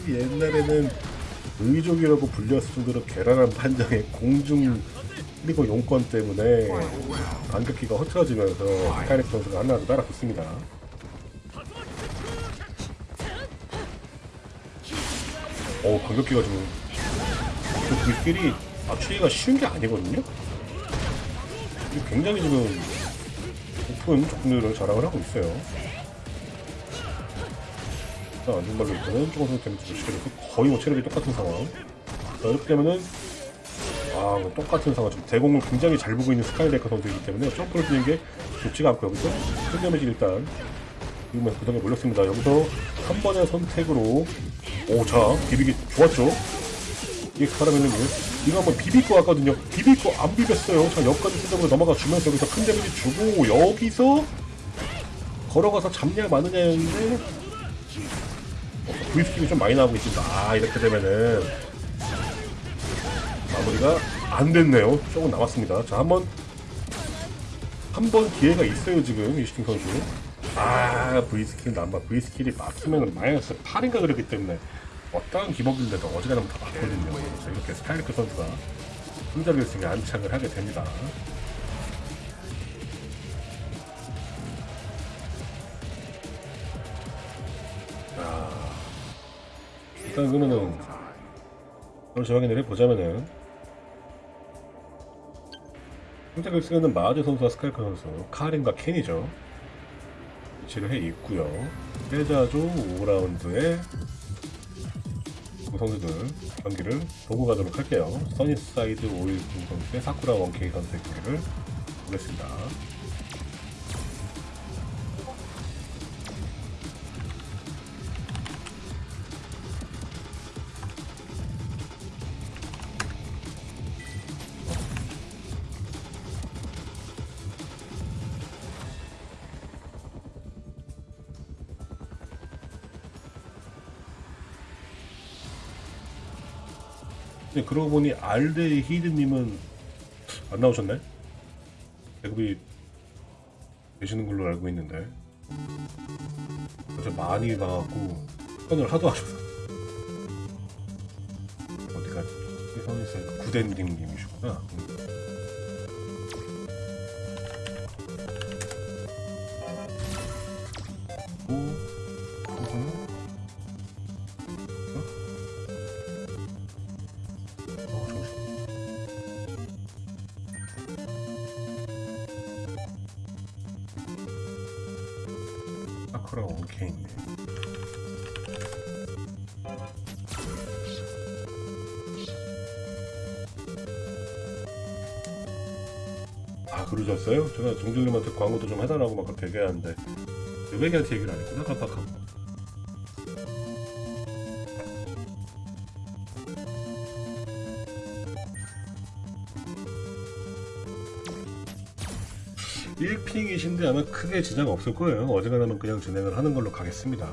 이 옛날에는 의족이라고 불렸을 정도로 괴란한 판정에 공중 그리고 용건 때문에 반격기가 흐트러지면서 스카이렉 선수가 하나도 따라붙습니다. 어 반격기가 지금 그 불길이 맞추기가 쉬운 게 아니거든요. 굉장히 지금 높은 적중률을 자랑을 하고 있어요. 자, 안전발로 일단은 조금 더 데미지를 시켜줘서 거의 뭐 체력이 똑같은 상황. 자, 이렇게 되면은, 아, 뭐 똑같은 상황. 지금 대공을 굉장히 잘 보고 있는 스카이레커 선수이기 때문에 점프를 뛰는 게 좋지가 않고 여기서 큰 데미지 일단, 지금 구덩이에 몰렸습니다. 여기서 한 번의 선택으로, 오, 자, 비비기 좋았죠? 이게 사람에는 이거 한번 같거든요. 비빌 거안 비볐어요. 자, 여기까지 수정으로 넘어가 주면서 여기서 큰 데미지 주고, 여기서 걸어가서 잡냐 마느냐였는데, V스킵이 좀 많이 나오고 있습니다. 아, 이렇게 되면은 마무리가 안 됐네요. 조금 남았습니다. 자, 한 번 한 번 기회가 있어요, 지금 이시팅 선수. 아, V스킬 남바 V스킬이 맞으면 마이너스 8인가 그랬기 때문에 어떠한 기복인데도 어지간하면 다 맞거든요. 자, 이렇게 스카이르크 선수가 승자 결승에 안착을 하게 됩니다. 일단 그러면은 저 확인을 해보자면은 선택을 쓰는 마하드 선수와 스카이프 선수 카린과 켄이죠. 위치를 해 있고요. 빼자조 5라운드에 두 선수들 경기를 보고 가도록 할게요. 써니사이드 오일 두 선수의 사쿠라 원케이 선수의 경기를 보겠습니다 근데 그러고 보니 알데이 히드님은 안 나오셨네? 배급이 되시는 걸로 알고 있는데. 어제 많이 나왔고 편을 하도 하셔서. 어디가 선에서 구덴님님이시구나 아, 그러셨어요? 제가 정준님한테 광고도 좀 해달라고 막 그렇게 얘기하는데, 외계한테 얘기를 안 했구나, 깜빡하고. 일핑이신데 아마 크게 지장 없을 거예요. 어지간하면 그냥 진행을 하는 걸로 가겠습니다.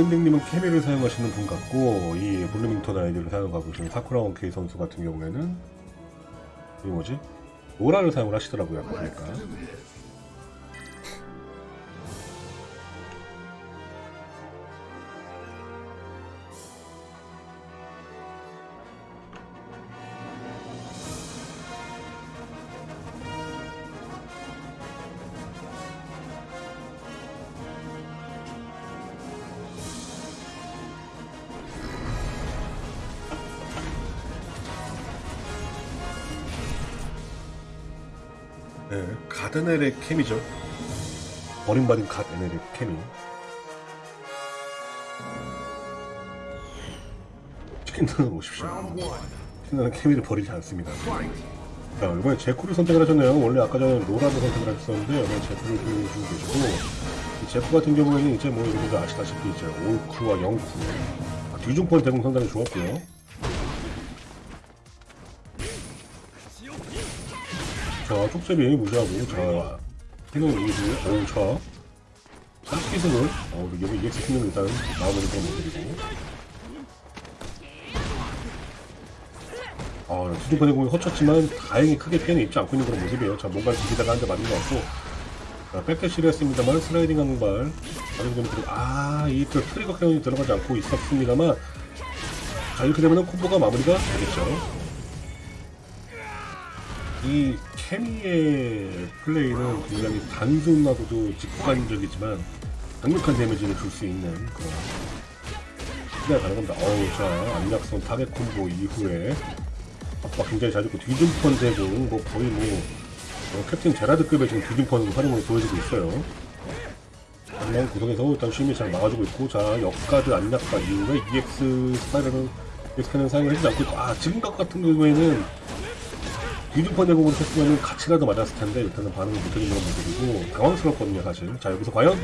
구den딩님은 케미를 사용하시는 분 같고 이 블루밍턴 아이디를 사용하고 있는 사쿠라 원 케이 선수 같은 경우에는 이 뭐지? 노라를 사용을 하시더라고요 보니까 가드넬의 케미죠 버림받은 가드넬의 케미 치킨들은 오십시오 Round one. 신나는 케미를 버리지 않습니다. 자, 이번에 제쿠를 선택을 하셨네요. 원래 아까 전에 로라를 선택을 하셨었는데, 이번에 제쿠를 보여주고 계시고, 이 제쿠 같은 경우에는 이제 뭐, 여러분들 아시다시피 이제 올쿠와 영쿠. 아, 뒤중펀 대공 상당히 좋았고요. 자, 쪽제비 무시하고, 자, 해놓은 이즈, 오, 자. 삼키승을, 어, 여기 EX 승률 일단 마무리 좀 해드리고. 아, 뒤중펀 대공이 허쳤지만, 다행히 크게 피해는 입지 않고 있는 그런 모습이에요. 자, 뭔가 기기다가 한 대 맞은 것 같고, 자, 백대시를 했습니다만, 슬라이딩 하는 발, 다른 점 그리고, 아, 이그 트리거 캐논이 들어가지 않고 있었습니다만, 자, 이렇게 되면 콤보가 마무리가 되겠죠. 이 케미의 플레이는 굉장히 단순하고도 직관적이지만 강력한 데미지를 줄 수 있는 그런 플레이가 가능합니다. 어우, 자, 안약선 타겟 콤보 이후에 압박 굉장히 잘 줬고 뒤중펀 대공 뭐 거의 뭐 어, 캡틴 제라드급의 지금 뒤중펀 활용을 보여주고 있어요. 한명 구성에서 일단 쉼이 잘 막아주고 있고 자 역가드 안약바 이후에 EX spiral은 EX는 사용을 해주지 않고 아 지금 것 같은 경우에는 뒤중펀 대공으로 했으면 같이라도 맞았을 텐데 일단은 반응을 못해준 그런 모습이고 당황스럽거든요 사실 자 여기서 과연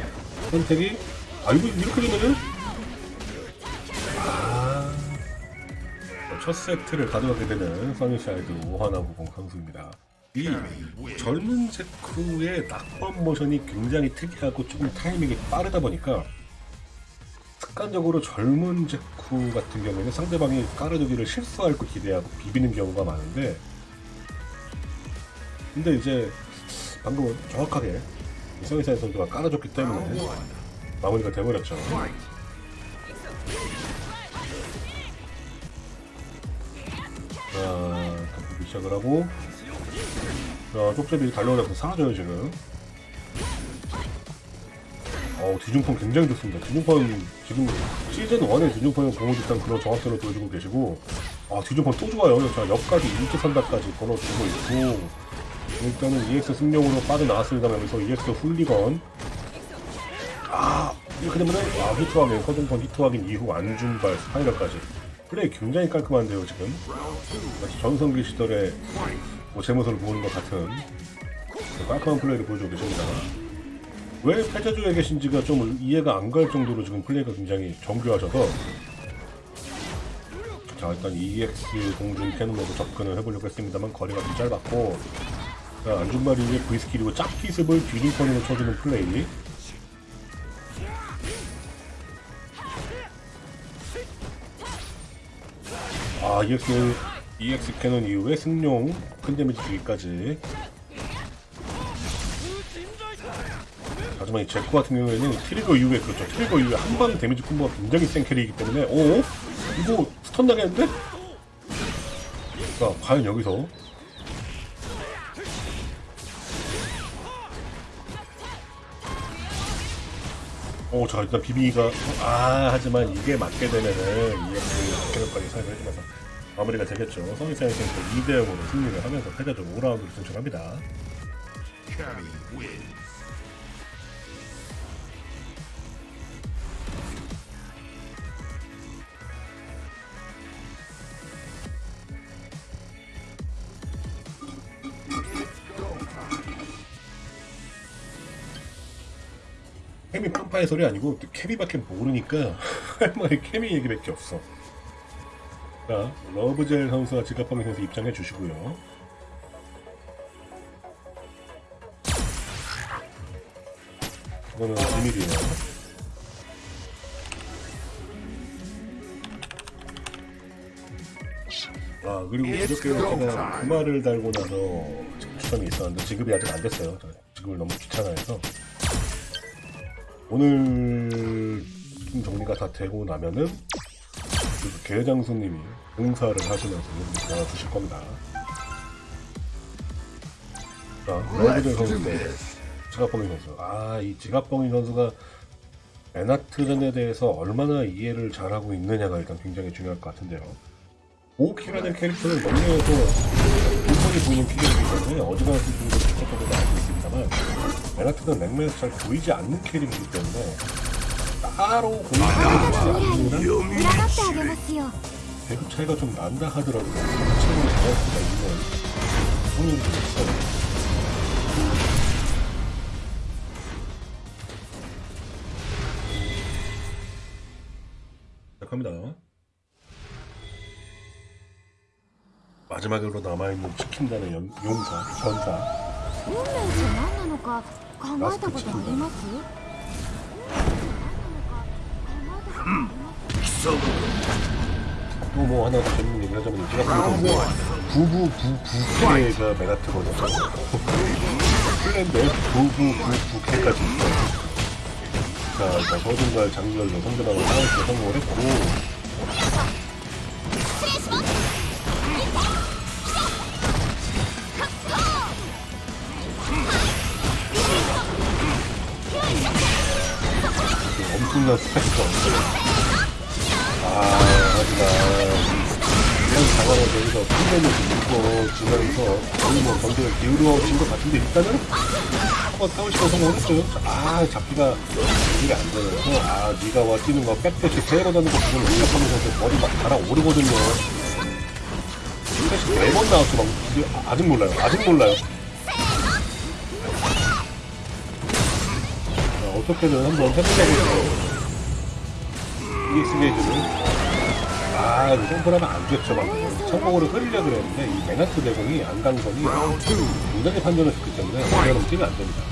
선택이 아 이거 이렇게 되면은 아, 첫 세트를 가져가게 되는 써니샤이드 오하나 구공 선수입니다. 이 젊은 제쿠의 낙법 모션이 굉장히 특이하고 조금 타이밍이 빠르다 보니까 습관적으로 젊은 제쿠 같은 경우에는 상대방이 깔아두기를 실수할 거 기대하고 비비는 경우가 많은데 근데 이제 방금은 정확하게 써니샤이드 선수가 깔아줬기 때문에 마무리가. Fight. 자, 시작을 하고 자, 쪽제비 달려오면서 사라져요 지금 어 뒤중펀 굉장히 좋습니다 뒤중펀 지금 시즌 1에 뒤중펀 공을 듯한 그런 정확도를 보여주고 계시고 아 뒤중펀 또 좋아요 자 옆까지 일기 선다까지 걸어주고 있고 일단은 EX 승룡으로 빠져나왔습니다만 여기서 EX 훌리건. 아 이렇게 되면은 아 히트 확인 서든펀 히트 확인 이후 안중발 spiral까지. 플레이 굉장히 깔끔한데요 지금. 마치 전성기 시절에 뭐제 모습을 보는 것 같은 그 깔끔한 플레이를 보여주고 계십니다. 왜 패자조에 계신지가 좀 이해가 안 갈 정도로 지금 플레이가 굉장히 정교하셔서. 자 일단 EX 공중 cannon으로 접근을 해보려고 했습니다만 거리가 좀 짧았고 자 안중발 이후에 V스킬이고 짝기습을 뒤중펀으로 쳐주는 플레이 아 EX EX cannon 이후에 승룡 큰 데미지 주기까지 하지만 이 제코 같은 경우에는 trigger 이후에 그렇죠 trigger 이후에 한방 데미지 콤보가 굉장히 센 캐릭이기 때문에 어? 이거 stun 나겠는데? 자 과연 여기서 오, 자, 일단 비비가, 아, 하지만 이게 맞게 되면은, EX 캐논까지 사용을 해주면서 마무리가 되겠죠. 성희사의 선수 2대 0으로 승리를 하면서 패자적 5라운드를 진출합니다. 케미 팜파의 소리 아니고 케미밖에 모르니까 할 말이 케미 얘기밖에 없어. 자, 러브젤 선수와 지갑방의 선수 입장해 주시고요. 이거는 비밀이에요. 아 그리고 이렇게 제가 그 말을 달고 나서 추천이 있었는데 지급이 아직 안 됐어요. 저 지급을 너무 귀찮아해서 오늘 좀 정리가 다 되고 나면은 그 계장수님이 응사를 하시면서 여러분들 나와주실 겁니다. 자, 러브들 선수인데 지갑봉이 선수. 아, 이 지갑봉이 선수가 에나트전에 대해서 얼마나 이해를 잘하고 있느냐가 일단 굉장히 중요할 것 같은데요. 오키라는 캐릭터는 너무나도 인성이 보이는 피규어이기 때문에 어지간한 부분도 직접적으로 알고 있습니다만 맨하튼은 랭맨에서 잘 보이지 않는 캐릭이기 때문에 따로 공격하지 않으면 배급 차이가 좀 난다 하더라도 성체는 자연스가 있는 성능이 있어요. 시작합니다. 마지막으로 남아있는 치킨단의 용사, 전사. 運命って何なのか考えたことあります運命って何なのか考えたことあります、 또 뭐 하나 더 재밌는 얘기를 하자면 제가 보기에는 부부부부캐가 메가트거든요. 플랜데 부부부부캐까지 있어요. 자, 자 서든과 장렬로 성전하고 싸우기에 성공을 했고 엄청난 스펙터 아 하지만 이런 상황을 여기서 풍년을 밀고 지나면서 거의 뭐 경기가 기울어진 것 같은데 일단은 한번 싸우시고 성공했어요 아 잡기가 이게 안 되면서 아 니가 와 뛰는 거 백대시 세번 하는 거 그걸 생각하면서 머리 막 달아오르거든요 백대시 네번 나왔어 막 아- 아직 몰라요 아직 몰라요 어떻게든 한번 해보려고 해요 EX게이지는 아, 이거 점프하면 안 됐죠, 방금. 성공으로 흐리려 그랬는데, 이 메나트 대공이 안강선이 굉장히 판정을 줬기 때문에, 이거는 뛰면 안 됩니다.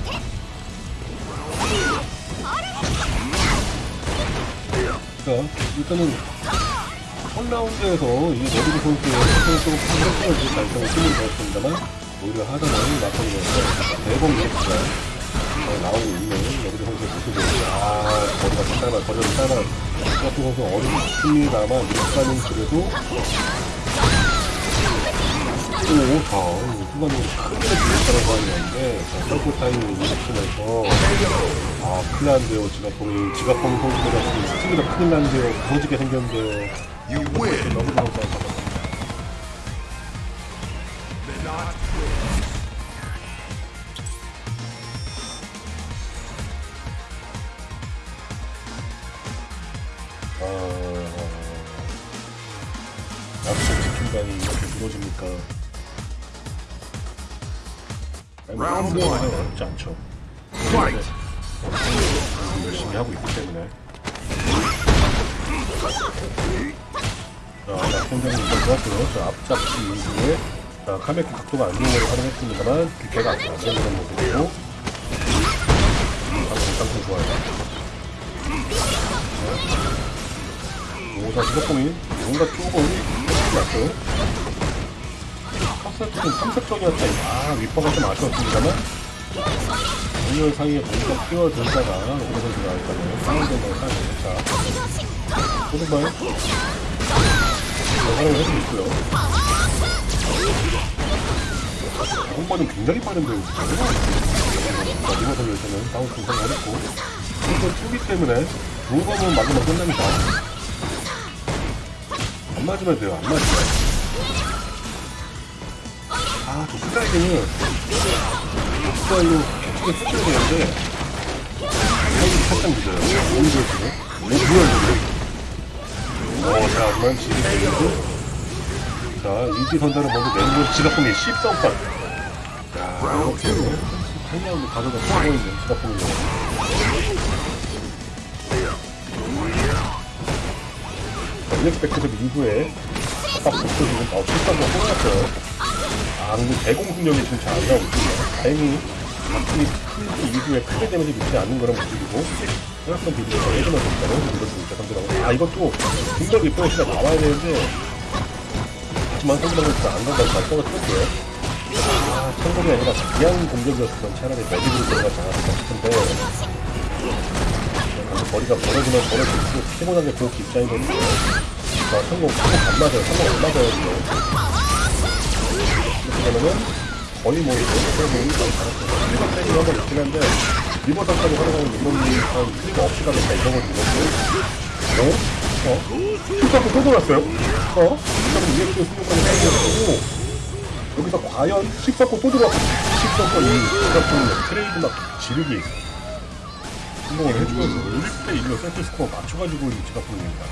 자, 일단은, 1라운드에서 이 너비드 선수의 조금 판정을 달성을 힘을 넣었습니다만, 오히려 하단을 막아내면서 대공 EX 가 나오고 있는 너비드 선수의 모습을, 아, 거리가 좀 짧아, 거리가 좀 짧아. 같은 선수 어렵습니다만 일단은 그래도 오, 자, 후반으로 크게 들렸다고 하는데 자, 서브 타임을 일으키면서 아, 큰일 난데요, 지갑봉이 지갑봉 선수가 스티브가 큰일 난데요, 부서지게 생겼는데요. 너무 너무 잘 아, 약속 지킨다니 이렇게 무너집니까? 뭐 그런 one. 거 어렵지 않죠. 열심히 하고 있기 때문에. 자, 나 혼자는 이거 좋았고요. 자, 앞잡기 이후에, 자, 카메키 각도가 안 좋은 걸 활용했습니다만, 걔가 안 되는 그런 모습이고, 방금 상품 좋아요. 오사 시각공이 뭔가 조금 났어요. 카세트는 3색적이었다. 아, 위퍼가 좀 아쉬웠습니다만, 정렬 사이에 뭔가 끼워들다가 오래 선수가 일단은 사운드만 사용을 자, 소등발 활용을 할수 있고요. 공반은 굉장히 빠른데, 자, 리버 선수 일단은 다운스 성공을 했고, 그래서 투기 때문에 공범은 맞으면 끝납니다. 안 맞으면 돼요, 안 맞으면. 아, 저 스트라이크는 스타일로 크게 써줘야 되는데 타임이 살짝 늦어요. 오히려 지금. 오히려 지금. 어, 자, 그만 지리 되고 자, 인기 선다를 먼저 내는 건 지갑봉이 13판. 야, 이렇게. 8라운드 가져다 있는 지갑봉이 요 일렉스펙트에서 이후에 아까 복도 지금 어, 실수한번 뽑았어요. 아, 근데 대공 능력이 지금 잘안 나오고 있습니다. 다행히 바퀴 풀기 이후에 크게 데미지 입지 않는 거랑 모습이고 생각한 비디오가 예전에 이것도 진짜 상대라고 아 이것도 중력이 뼈시가 나와야 되는데 하지만 상대방은 진짜 안 간다고 발성을 틀었어요. 아 천공이 아니라 그냥 공격이었으면 차라리 매직으로 들어가지 않았을까 싶은데 머리가 벌어지면 벌어질수록 피곤하게 고기 입장이거든요 자 성공 성공 안 맞아요 성공 안 맞아요 이렇게 되면은 거의 뭐 이제 뭐 일단 잘했어. 리버 빼기 한번 있긴 한데 리버 상까지 활용하는 리버님 한 클리가 없이 가겠다 이런 걸 눌렀고 어? 어? 슈퍼도 또 돌았어요? 어? 슈퍼는 EX 승부까지 해주고 여기서 과연 10석고 또 들어왔어 10석고 이 제작품 트레이드막 지르기 성공을 해주면서 1대 1로 세트 스코어 맞춰가지고 이 제작품입니다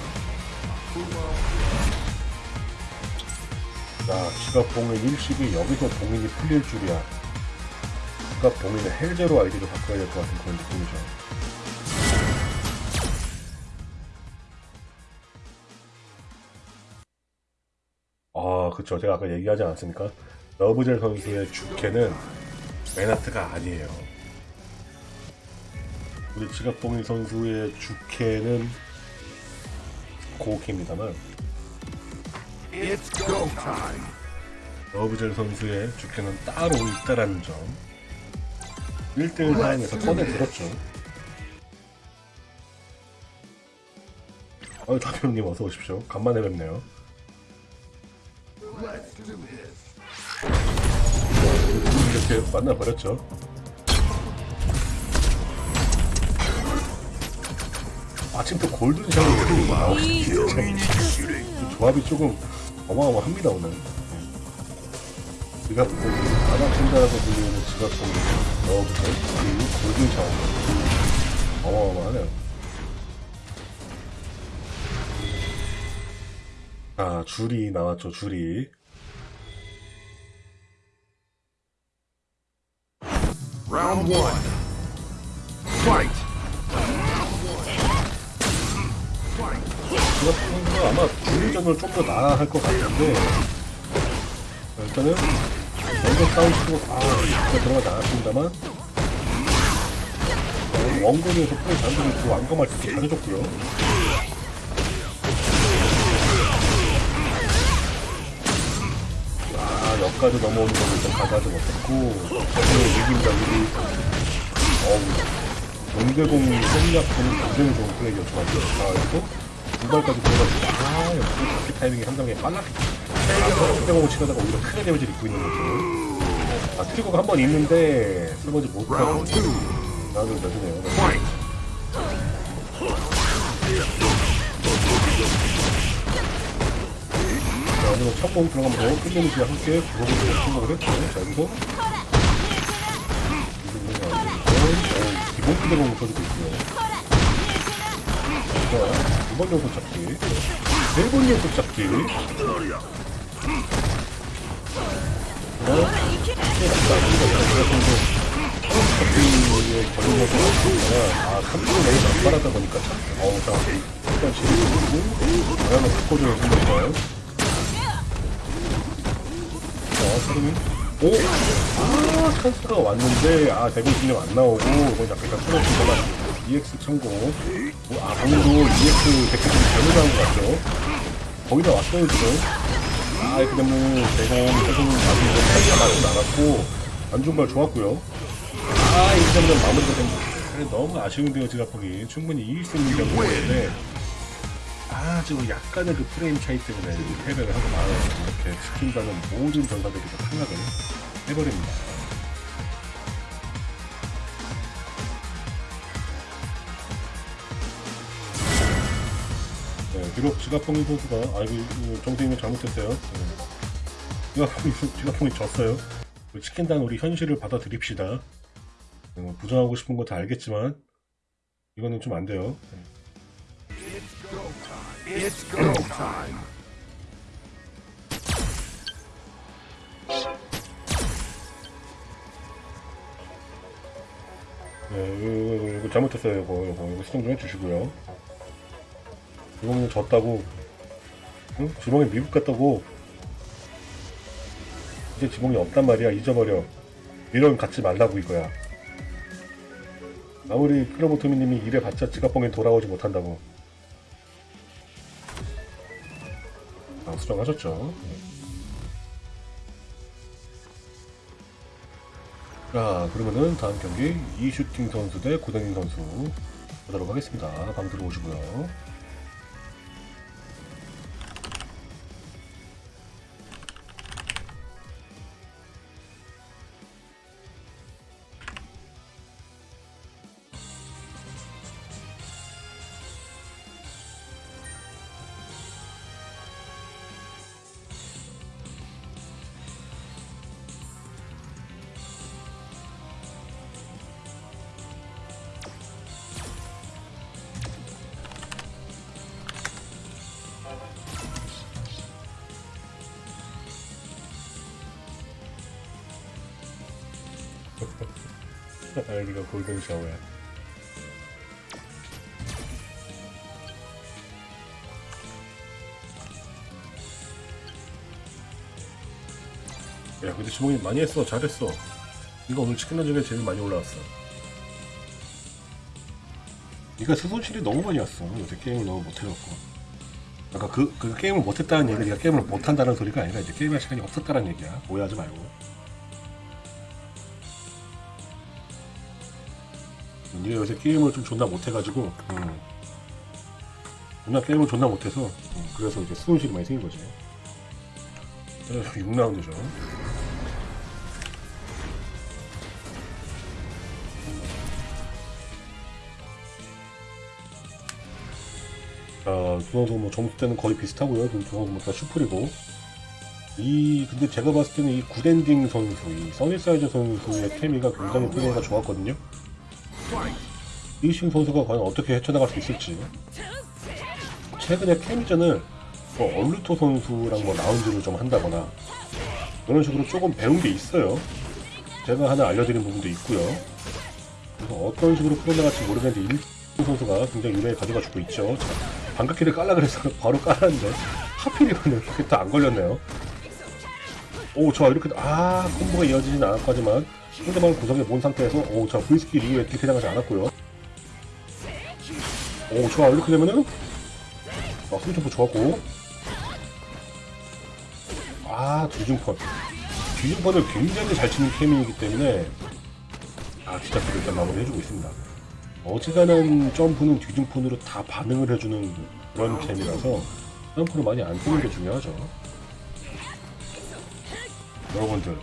자, 지갑 봉인 일식이 여기서 봉인이 풀릴 줄이야. 지갑 봉인을 해제로 아이디를 바꿔야 될 것 같은 그런 느낌이죠. 아, 그쵸. 제가 아까 얘기하지 않았습니까? 러브젤 선수의 주캐는 메나트가 아니에요. 우리 지갑봉인 선수의 주캐는 time. 러브젤 선수의 주캐는 따로 있다라는 점. 1대1 상황에서 꺼내들었죠. 어이 다비형님 어서 오십시오. 간만에 뵙네요. 이렇게 만나버렸죠 마침 또 골든샷이 나오고 Shooting. 조합이 조금 어마어마합니다 오늘 지갑봉이 아나킨다라고 불리는 지갑봉이 넣어부터 그리고 골든 샤워 어마어마하네요 아 줄이 나왔죠 줄이 Round one. Fight. 지갑봉도 아마 줄이전을 좀더 나아 할 것 같은데 일단은 먼저 싸우시고 아 진짜 들어가지 않았습니다만. 어, 원거리에서 플레이 잘해주고 완검할 수 있게 잘해줬고요. 아 역까지 넘어오는 거를 좀 가져가지 못했고 이긴다 우리 어우 용대공 생략하는 굉장히 좋은 플레이였죠 아이 거 중발까지 들어가지고 아 역시 타이밍이 상당히 빨랐기 아 용대공을 치려다가 오히려 크게 데미지를 입고 있는 거죠 아 트리거가 한 번 있는데 설거지 못하고. 나도 Fight. 자, 오늘은 첫공 들어가면서 끌리는지와 함께 구속을 좀 성공을 했죠. 자, 여기서. 기본 그대로 써주고 있고요. 자, 두번 연속 잡기. 네번 연속 잡기. 정도. 잡기에 나왔으니까, 아, 3분 내에 안 빨았다 보니까 참, 어우, 자, 일단 지금, 다양한 스코드를 생겼어요. 자, 서름이 오! 아, 찬스가 왔는데, 아, 대공 진영 안 나오고, 이건 약간 풀어주거나, EX 참고. 오, 아, 방금도 EX 백기좀 잘못 나온 것 같죠? 거기다 왔어요, 지금. 아, 이렇게 되면 대공, 대공 나중에 차이가 나진 않았고, 안중발 좋았고요. 아, 이 점점 마무리가 된, 그래, 너무 아쉬운데요, 지갑하기. 충분히 이길 수 있는 경기였는데, 아, 지금 약간의 그 프레임 차이 때문에 이 패배를 하고 말아요. 이렇게 지킨다는 모든 전사들이 다 탈락을 해버립니다. 비록 지갑봉인 선수가, 아이고, 정세인이 잘못했어요. 네. 지갑봉이, 지갑봉이 졌어요. 그 치킨단 우리 현실을 받아들입시다. 네, 뭐 부정하고 싶은 거 다 알겠지만, 이거는 좀 안 돼요. 네. 네, 이거, 이거, 이거 잘못했어요. 이거, 이거, 이거 수정 좀 해주시고요. 이거는 졌다고. 응? 지붕이 미국 갔다고. 이제 지붕이 없단 말이야. 잊어버려. 이런 갖지 말라고 이거야. 아무리 클로보토미님이 이래봤자 지갑봉에 돌아오지 못한다고. 아, 수정하셨죠. 자, 그러면은 다음 경기 이슈팅 선수 대 고댕인 선수 보도록 하겠습니다. 방 들어오시고요. 골든 샤워야. 야, 근데 지목이 많이 했어. 잘했어. 이거 오늘 치킨 중에 제일 많이 올라왔어. 네가 수손실이 너무 많이 왔어. 요새 게임을 너무 못해갖고. 아까 그, 그 게임을 못했다는 얘기가 게임을 못한다는 소리가 아니라 이제 게임할 시간이 없었다는 얘기야. 오해하지 말고. 요새 게임을 좀 존나 못해가지고, 음. 존나 게임을 존나 못해서, 음, 그래서 이제 수손실이 많이 생긴 거지. 6라운드죠. 자, 두 선수 뭐 점수대는 거의 비슷하고요. 두 선수 뭐다 슈플이고. 이, 근데 제가 봤을 때는 이 굿엔딩 선수, 이 써니사이즈 선수의 케미가 굉장히 플레이가 좋았거든요. 이신 선수가 과연 어떻게 헤쳐나갈 수 있을지. 최근에 케미전을 뭐 얼루토 선수랑 뭐 라운드를 좀 한다거나 그런 식으로 조금 배운 게 있어요. 제가 하나 알려드린 부분도 있고요. 그래서 어떤 식으로 풀어나갈지 모르겠는데 일 선수가 굉장히 유명히 가져가 주고 있죠. 자, 반갑기를 깔라 그래서 바로 깔았는데 하필이면 이렇게 또 안 걸렸네요. 오, 저 이렇게 아 콤보가 이어지진 않았고 하지만 상대방을 구석에 몬 상태에서 오, 자 V skill 이후에 딜 해당하지 않았고요. 오, 좋아. 이렇게 되면은? 아, 스위트프 좋았고. 아 뒤중펀 뒤중펀을 굉장히 잘 치는 케미이기 때문에 아 디자트를 일단 마무리 해주고 있습니다. 어지간한 점프는 뒤중펀으로 다 반응을 해주는 그런 케미라서 점프를 많이 안 쓰는 게 중요하죠. 여러분들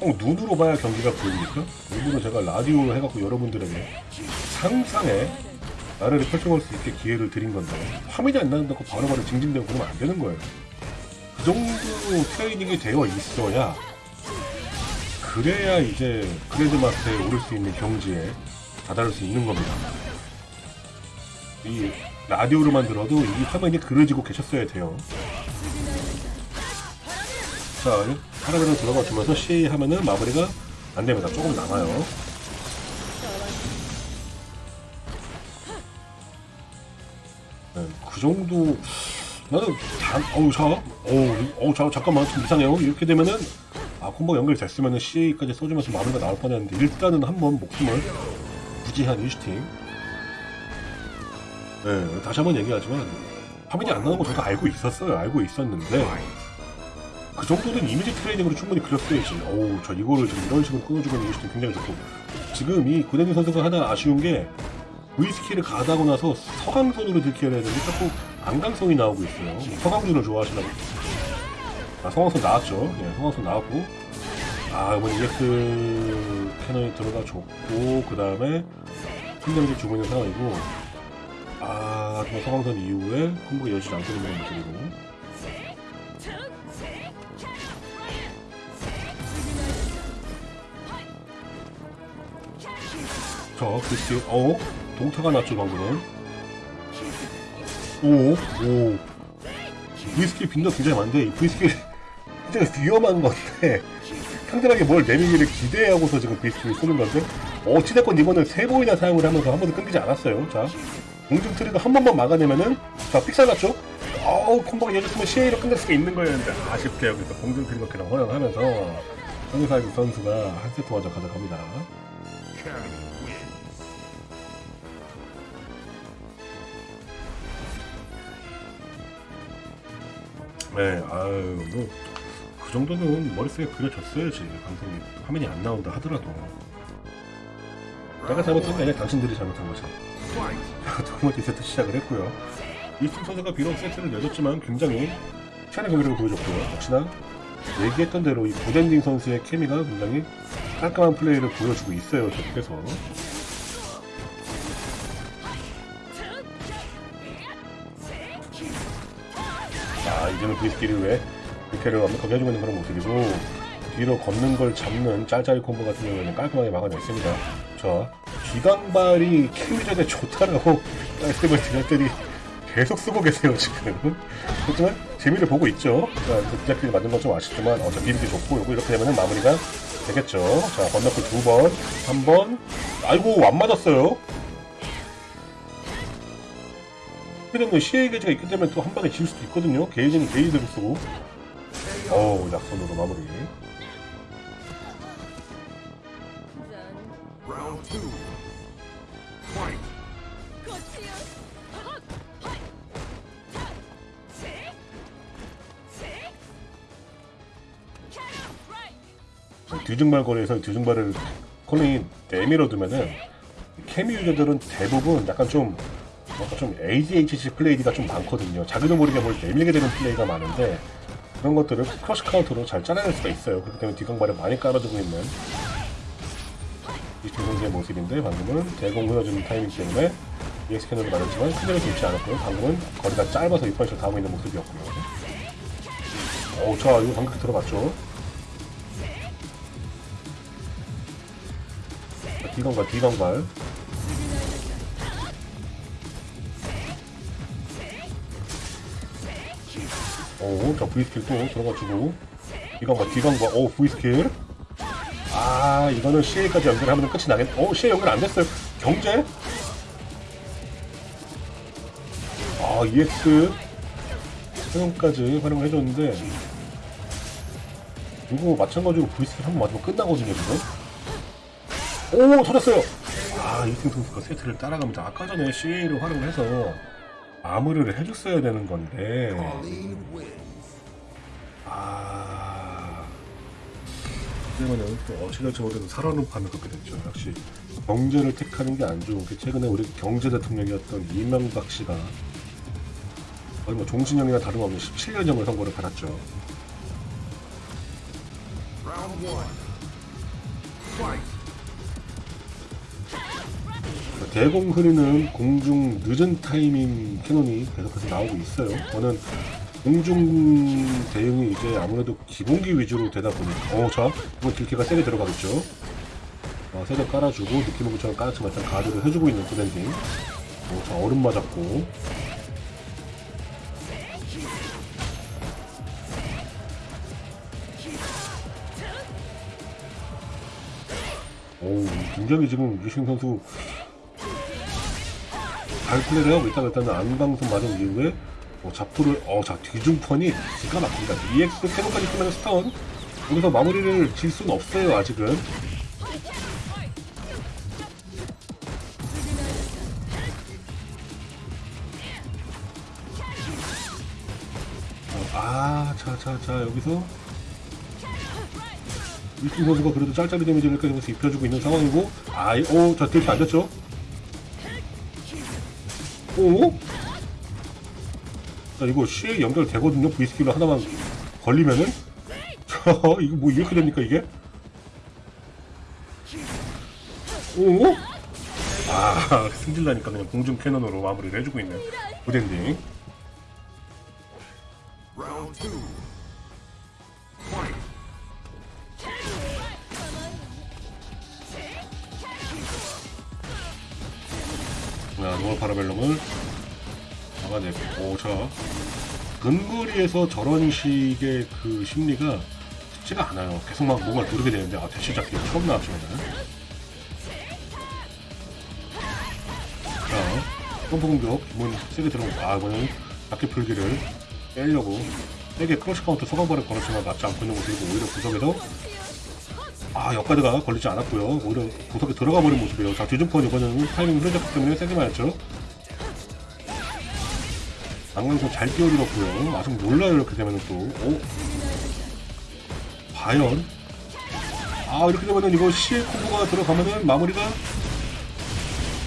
꼭 눈으로 봐야 경기가 보입니까? 일부러 제가 라디오로 해갖고 여러분들에게 상상에 나를 펼쳐볼 수 있게 기회를 드린 건데 화면이 안 나온다고 바로바로 징징대고 그러면 안 되는 거예요. 그 정도 트레이닝이 되어 있어야 그래야 이제 그래드 마스터에 오를 수 있는 경지에 다다를 수 있는 겁니다. 이 라디오로만 들어도 이 화면이 그려지고 계셨어야 돼요. 자, 하나그로 들어가 주면서 C 하면은 마무리가 안 됩니다. 조금 남아요. 네, 그 정도 나는 단 어우 자 어우 어우 자 잠깐만 좀 이상해요. 이렇게 되면은 아 콤보 연결됐으면은 CA까지 써주면서 마무리가 나올 뻔했는데 일단은 한번 목숨을 부지한 유시팀 네 다시 한번 얘기하지만 화면이 안 나오는 거 저도 알고 있었어요. 알고 있었는데 그 정도는 이미지 트레이닝으로 충분히 그렸어야지. 어우 저 이거를 지금 이런 식으로 끊어주고 있는 유시팀 굉장히 좋고. 지금 이 구대니 선수가 하나 아쉬운 게 V스킬을 가다고 나서 서강선으로 들켜야 되는데 자꾸 안강선이 나오고 있어요. 뭐 서강준을 좋아하시나 보 아, 성황선 나왔죠. 예, 성황선 나왔고. 아, 이번 EX 캐논이 들어가 줬고, 그 다음에 승점이 주고 있는 상황이고, 아, 뭐 성황선 이후에 콤보가 이어지지 않고 있는 모습이고. 자, 그리스, 어? 동타가 났죠, 방금은. 오, 오. V스킬 빈도 굉장히 많은데, 이 V스킬 굉장히 위험한 건데, 상대방이 뭘 내밀기를 기대하고서 지금 V스킬을 쓰는 건데, 어찌됐건 이번엔 세 번이나 사용을 하면서 한 번도 끊기지 않았어요. 자, 공중 트리거 한 번만 막아내면은, 자, 삑사리 났죠? 어우, 콤보가 예졌으면 CA로 끝낼 수가 있는 거였는데, 아쉽게 여기서 공중 트리거 그냥 허용하면서, 황사기 선수가 한 세트 먼저 가져갑니다. 네, 아유, 뭐, 그 정도는 머릿속에 그려졌어야지. 방송이 화면이 안 나온다 하더라도. 내가 잘못한 게 아니라 당신들이 잘못한 거지. Fight. 두 번째 세트 시작을 했고요. 이팀 선수가 비록 세트를 내줬지만 굉장히 치안의 경기력을 보여줬고요. 역시나 얘기했던 대로 이 고덴딩 선수의 케미가 굉장히 깔끔한 플레이를 보여주고 있어요. 계속해서. 자, 이제는 비스킬이 왜 이렇게를 완벽하게 해주고 있는 그런 모습이고 뒤로 걷는 걸 잡는 짤짤이 콤보 같은 경우에는 깔끔하게 막아냈습니다. 자, 기강발이 케미전에 좋다라고 말씀을 드렸더니 계속 쓰고 계세요, 지금. 하지만 재미를 보고 있죠. 자, 그 디자킬이 맞은 건좀 아쉽지만 어차피 이렇게 좋고 요거 이렇게 되면은 마무리가 되겠죠. 자, 건너프 두 번, 한 번. 아이고, 안 맞았어요. 그러면 시의 게이지가 있기 때문에 또 한 방에 질 수도 있거든요. 게이지는 게이지대로 쓰고. 어우, 약손으로 마무리. 뒤중발 거리에서 뒤중발을 콜링이 내밀어 두면은 케미 유저들은 대부분 약간 좀 좀 ADHD 플레이가 좀 많거든요. 자기도 모르게 뭘 내밀게 되는 플레이가 많은데 그런 것들을 crush counter로 잘 짜내낼 수가 있어요. 그렇기 때문에 뒤강발을 많이 깔아주고 있는 이팀 선수의 모습인데 방금은 대공 흘러주는 타이밍 때문에 EX 캐논을 맞았지만 스킬을 좋지 않았고요. 방금은 거리가 짧아서 이퍼시를 당하고 있는 모습이었고요. 오, 자, 이거 방금 들어갔죠? 자, 뒤강발, 뒤강발. 오, 자, V스킬 또 들어가주고. 뒤강발, 뒤강발, 오, V스킬. 아, 이거는 CA까지 연결하면 끝이 나겠, 오, CA 연결 안 됐어요. 경제? 아, EX. 사용까지 활용을 해줬는데, 이거 마찬가지로 V스킬 한 번 맞으면 끝나거든요, 지금. 오, 터졌어요! 아, 이승 선수가 세트를 따라가면서 아까 전에 CA를 활용을 해서 마무리를 해줬어야 되는 건데, 아. 때문에 또 모르도 살아는 판을 걷게 됐죠. 역시 경제를 택하는 게 안 좋은 게 최근에 우리 경제 대통령이었던 이명박 씨가 거의 뭐 종신형이나 다름없는 17년형을 선고를 받았죠. Round one. Fight. 대공 흐리는 공중 늦은 타이밍 cannon이 계속해서 나오고 있어요. 저는 공중 대응이 이제 아무래도 기본기 위주로 되다 보니까 어, 자, 이번 딜캐가 세게 들어가겠죠. 어, 세게 깔아주고 느낌은 그처럼 깔았지만 일단 가드를 해주고 있는 푸덴딩. 어, 자, 얼음 맞았고. 오, 굉장히 지금 유신 선수 하고 있다가 일단은 안방송 맞은 이후에 어, 자포를 어자 뒤중펀이 기가 막힙니다. EX 캐논까지 쓰면 스턴 여기서 마무리를 질 수는 없어요 아직은. 아, 자, 자, 자, 여기서 위팀 선수가 그래도 짤짤이 데미지를 계속해서 입혀주고 있는 상황이고, 아, 오, 자, 딜이 안 됐죠? 오? 자, 이거 CA 연결되거든요. V스킬로 하나만 걸리면은. 자, 이거 뭐 이렇게 됩니까, 이게? 오? 아, 승질나니까 그냥 공중 cannon으로 마무리를 해주고 있는 부덴딩. 자, normal Parabellum을 막아냈고, 오, 자. 근거리에서 저런 식의 그 심리가 쉽지가 않아요. 계속 막 뭔가 누르게 되는데, 아, 대시 잡기 처음 나왔지만은. 자, 점프 공격, 기본 세게 들어오고, 아, 이거는 바퀴 풀기를 빼려고 세게 crush counter 소강발을 걸었지만 맞지 않고 있는 모습이고, 오히려 구석에서 아, 역가드가 걸리지 않았고요. 오히려 구석에 들어가 버린 모습이에요. 자, 뒤중펀 이거는 타이밍이 흐려졌기 때문에 세게 맞았죠. 안광선 잘 뛰어들었고요. 아직 몰라요, 이렇게 되면은 또. 오. 과연? 아, 이렇게 되면은 이거 CL 콤보가 들어가면은 마무리가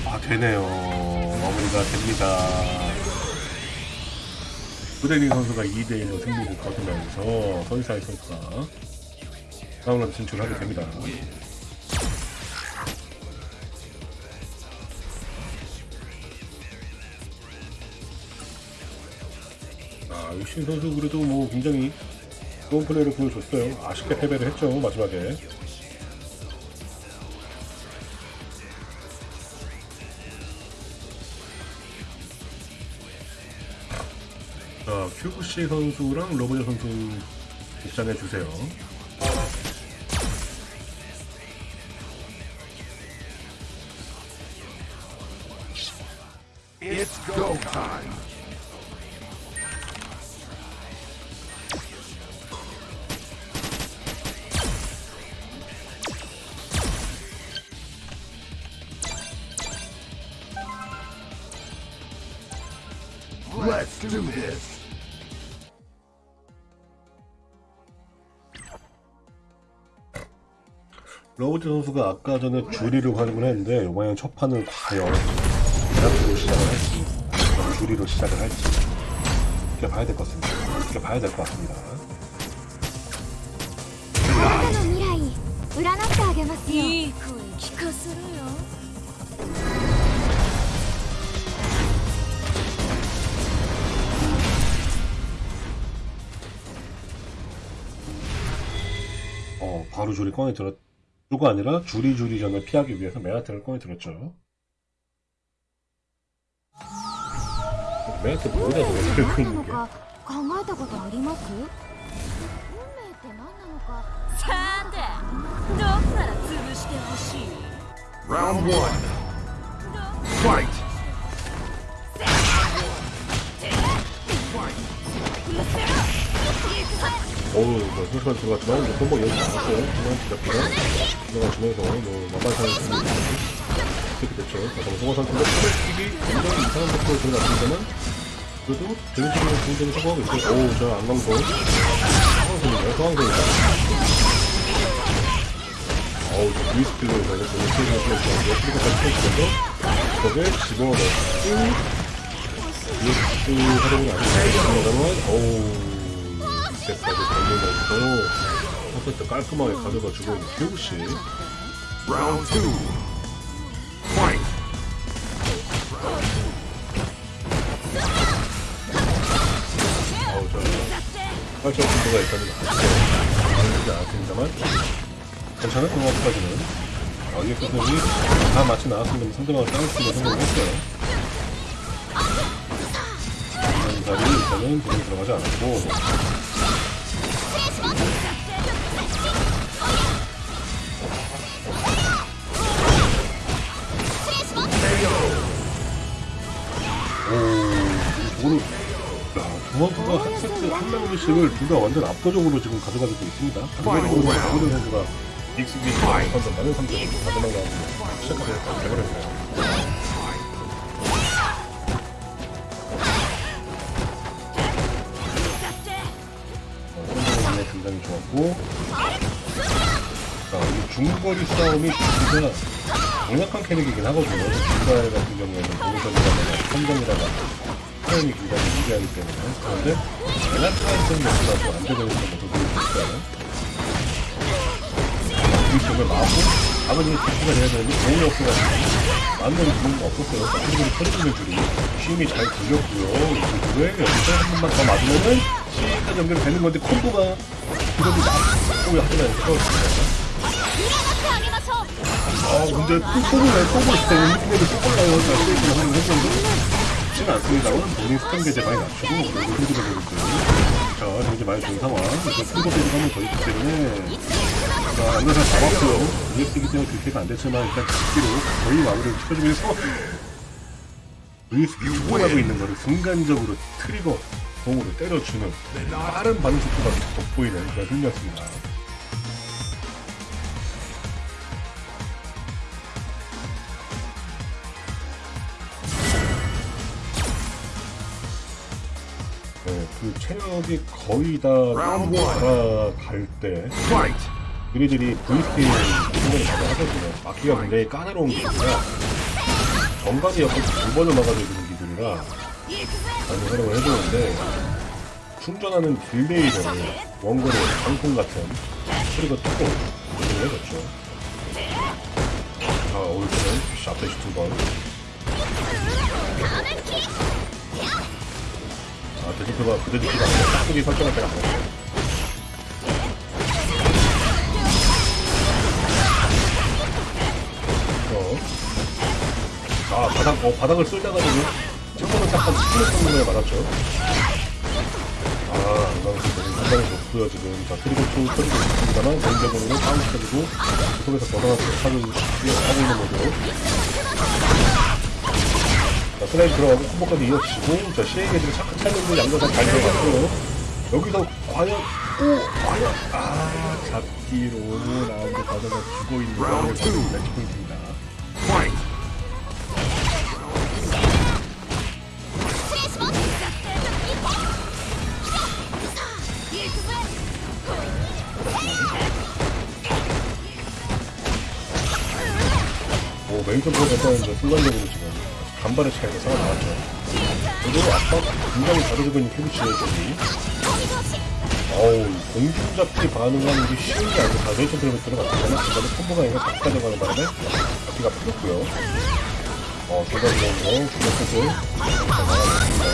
아, 되네요. 마무리가 됩니다. 부대리 선수가 2대1로 승리를 거두면서 서리사이 선수가 다음으로 진출하게 됩니다. 아, 유신 선수 그래도 뭐 굉장히 좋은 플레이를 보여줬어요. 아쉽게 패배를 했죠, 마지막에. 자, 큐브씨 선수랑 로버저 선수 입장해 주세요. 아까 전에 주리를 활용을 했는데 이번에는 첫 판을 과연 대학로 시작을 할지 주리로 시작을 할지 이렇게 봐야 될 것 같습니다. 이렇게 봐야 될것 같습니다. 어, 바로 줄이 꺼내 들었 가 아니라 줄이 줄이 전을 피하기 위해서 메아트를 꺼내 들었죠. 메아트 뭐다 저거 何 들고 な 있는 の 게. か考えたことあります運命って何なのかさてどこから潰してほしい Round one. Fight. 어우, 뭐, 혈관 들어갔지만, 뭐, 손목 여기 나왔어요. 중간 지잡기가. 들어가시면서, 뭐, 만만상을 쓰는 이렇게 됐죠. 자, 그럼 송화 상태가 스매킥이 굉장히 이상한 속도로 들어갔습니다만, 그래도 재밌는 굉장히 성공하고 있어요. 오우, 저 안광소. 상황선이네요, 상황선이다. 어우, 저 브이스킬로 그 스킬을 하시면서, 스킬까지 펴주면서, 저게 집어넣고, BX 활용이 아니고, 어우, 이때까지 달려면서, 첫 세트 깔끔하게 가져다 주고 있는 교우씨. Round two. Fight. 아우, 저, 활짝 분도가 일단은 나왔죠. 않았습니다만, 괜찮은 동화까지는. 아, 이게 끝내기 다 마치 나왔습니다. 상대방을 따을 수 있는 성공을 했어요. 자리 일단은 돈이 들어가지 않았고, 한 세트 한 라운드씩을 둘 다 완전 압도적으로 지금 가져가고 있습니다. 한국으로 박은현 선수가 익스비 선수 많은 상태로 마지막 라운드 시작하게 되버렸네요. 중거리 싸움이 진짜 강력한 캐릭이긴 하거든요. 중발 같은 경우에는 공성이라거나 선정이라거나 표현이 굉장히 유리하기 때문에 그런데 엘라스타이슨 맥주라도 안 되는 것도 보여주니까요. 이 점을 마고 아버님이 대꾸가 돼야 되는데 돈이 없어가지고 마음대로 주는 없었어요. 아버님이 터지는 줄이 시험이 잘 들렸고요. 그왜 여기서 한 번만 더 맞으면은 시까지 연결되는 건데 콤보가 그래도 나쁘고 하지만 그렇습니다. 아 근데 뽀뽀를 왜 뽀뽀를 해? 느낌에도 뽀뽀를 나요. 자, 세이브를 하는 했는데 쉽지는 않습니다만 본인 스턴 게제 많이 낮추고 그리고 흔들어 보고 있고요. 자, 경제 많이 좋은 상황. 이제 때리고 한번 더 있기 때문에 자, 안전상 잡았고요. EX이기 때문에 딜캐가 안 됐지만 일단 잡기로 거의 마무리를 시켜주면서 VSP 후원하고 있는 거를 순간적으로 트리거 공으로 때려주는 빠른 반응 속도가 돋보이는 그런 승리였습니다. 그 체력이 거의 다. 돌아갈 때 Fight. 우리들이 VP 생각을 많이 하거든요. 막기가 굉장히 까다로운 기술이라 정가지 옆에 두 번을 막아줘야 되는 기술이라 많이 활용을 해주는데 충전하는 딜레이를 원거리 방풍 같은 소리가 조금 조절을 해줬죠. 자, 올 때는 샤프시 두 번. 아, 데지크가 아니라 깍두기 설정할 때가 아니었어요. 어. 아, 바닥, 어, 바닥을 쓸다가 지금 창문을 약간 스피드 성능에 맞았죠. 아, 너무 상당히 좋고요, 지금. 자, 트리거 2 터지고 있습니다만, 개인적으로는 다운시켜주고, 그 속에서 벗어나서 차를 뛰어가고 있는 거죠. 자, 슬라임 들어가고 콤보까지 이어지고 자, 시에게지고 차크 찰리고 양도장 잘 들어갔고 여기서 과연 오! 과연 아 잡기로 라운드 가다가 죽고 있는 매치포인트입니다 오, 메인 컨트롤 괜찮은데, 순간적으로 지금. 간발의 차이가 살아나왔죠. 그리고 아까 굉장히 잘해주고 있는 큐비치의 경기 어우 공중 잡기 반응하는 게 쉬운 게 아니고 다 메인 점프를 들어갔지만 중간에 콤보가 아니라 잡기 가져가는 바람에 잡기가 풀렸고요. 어 중간적으로 중간 끝을 나가겠습니다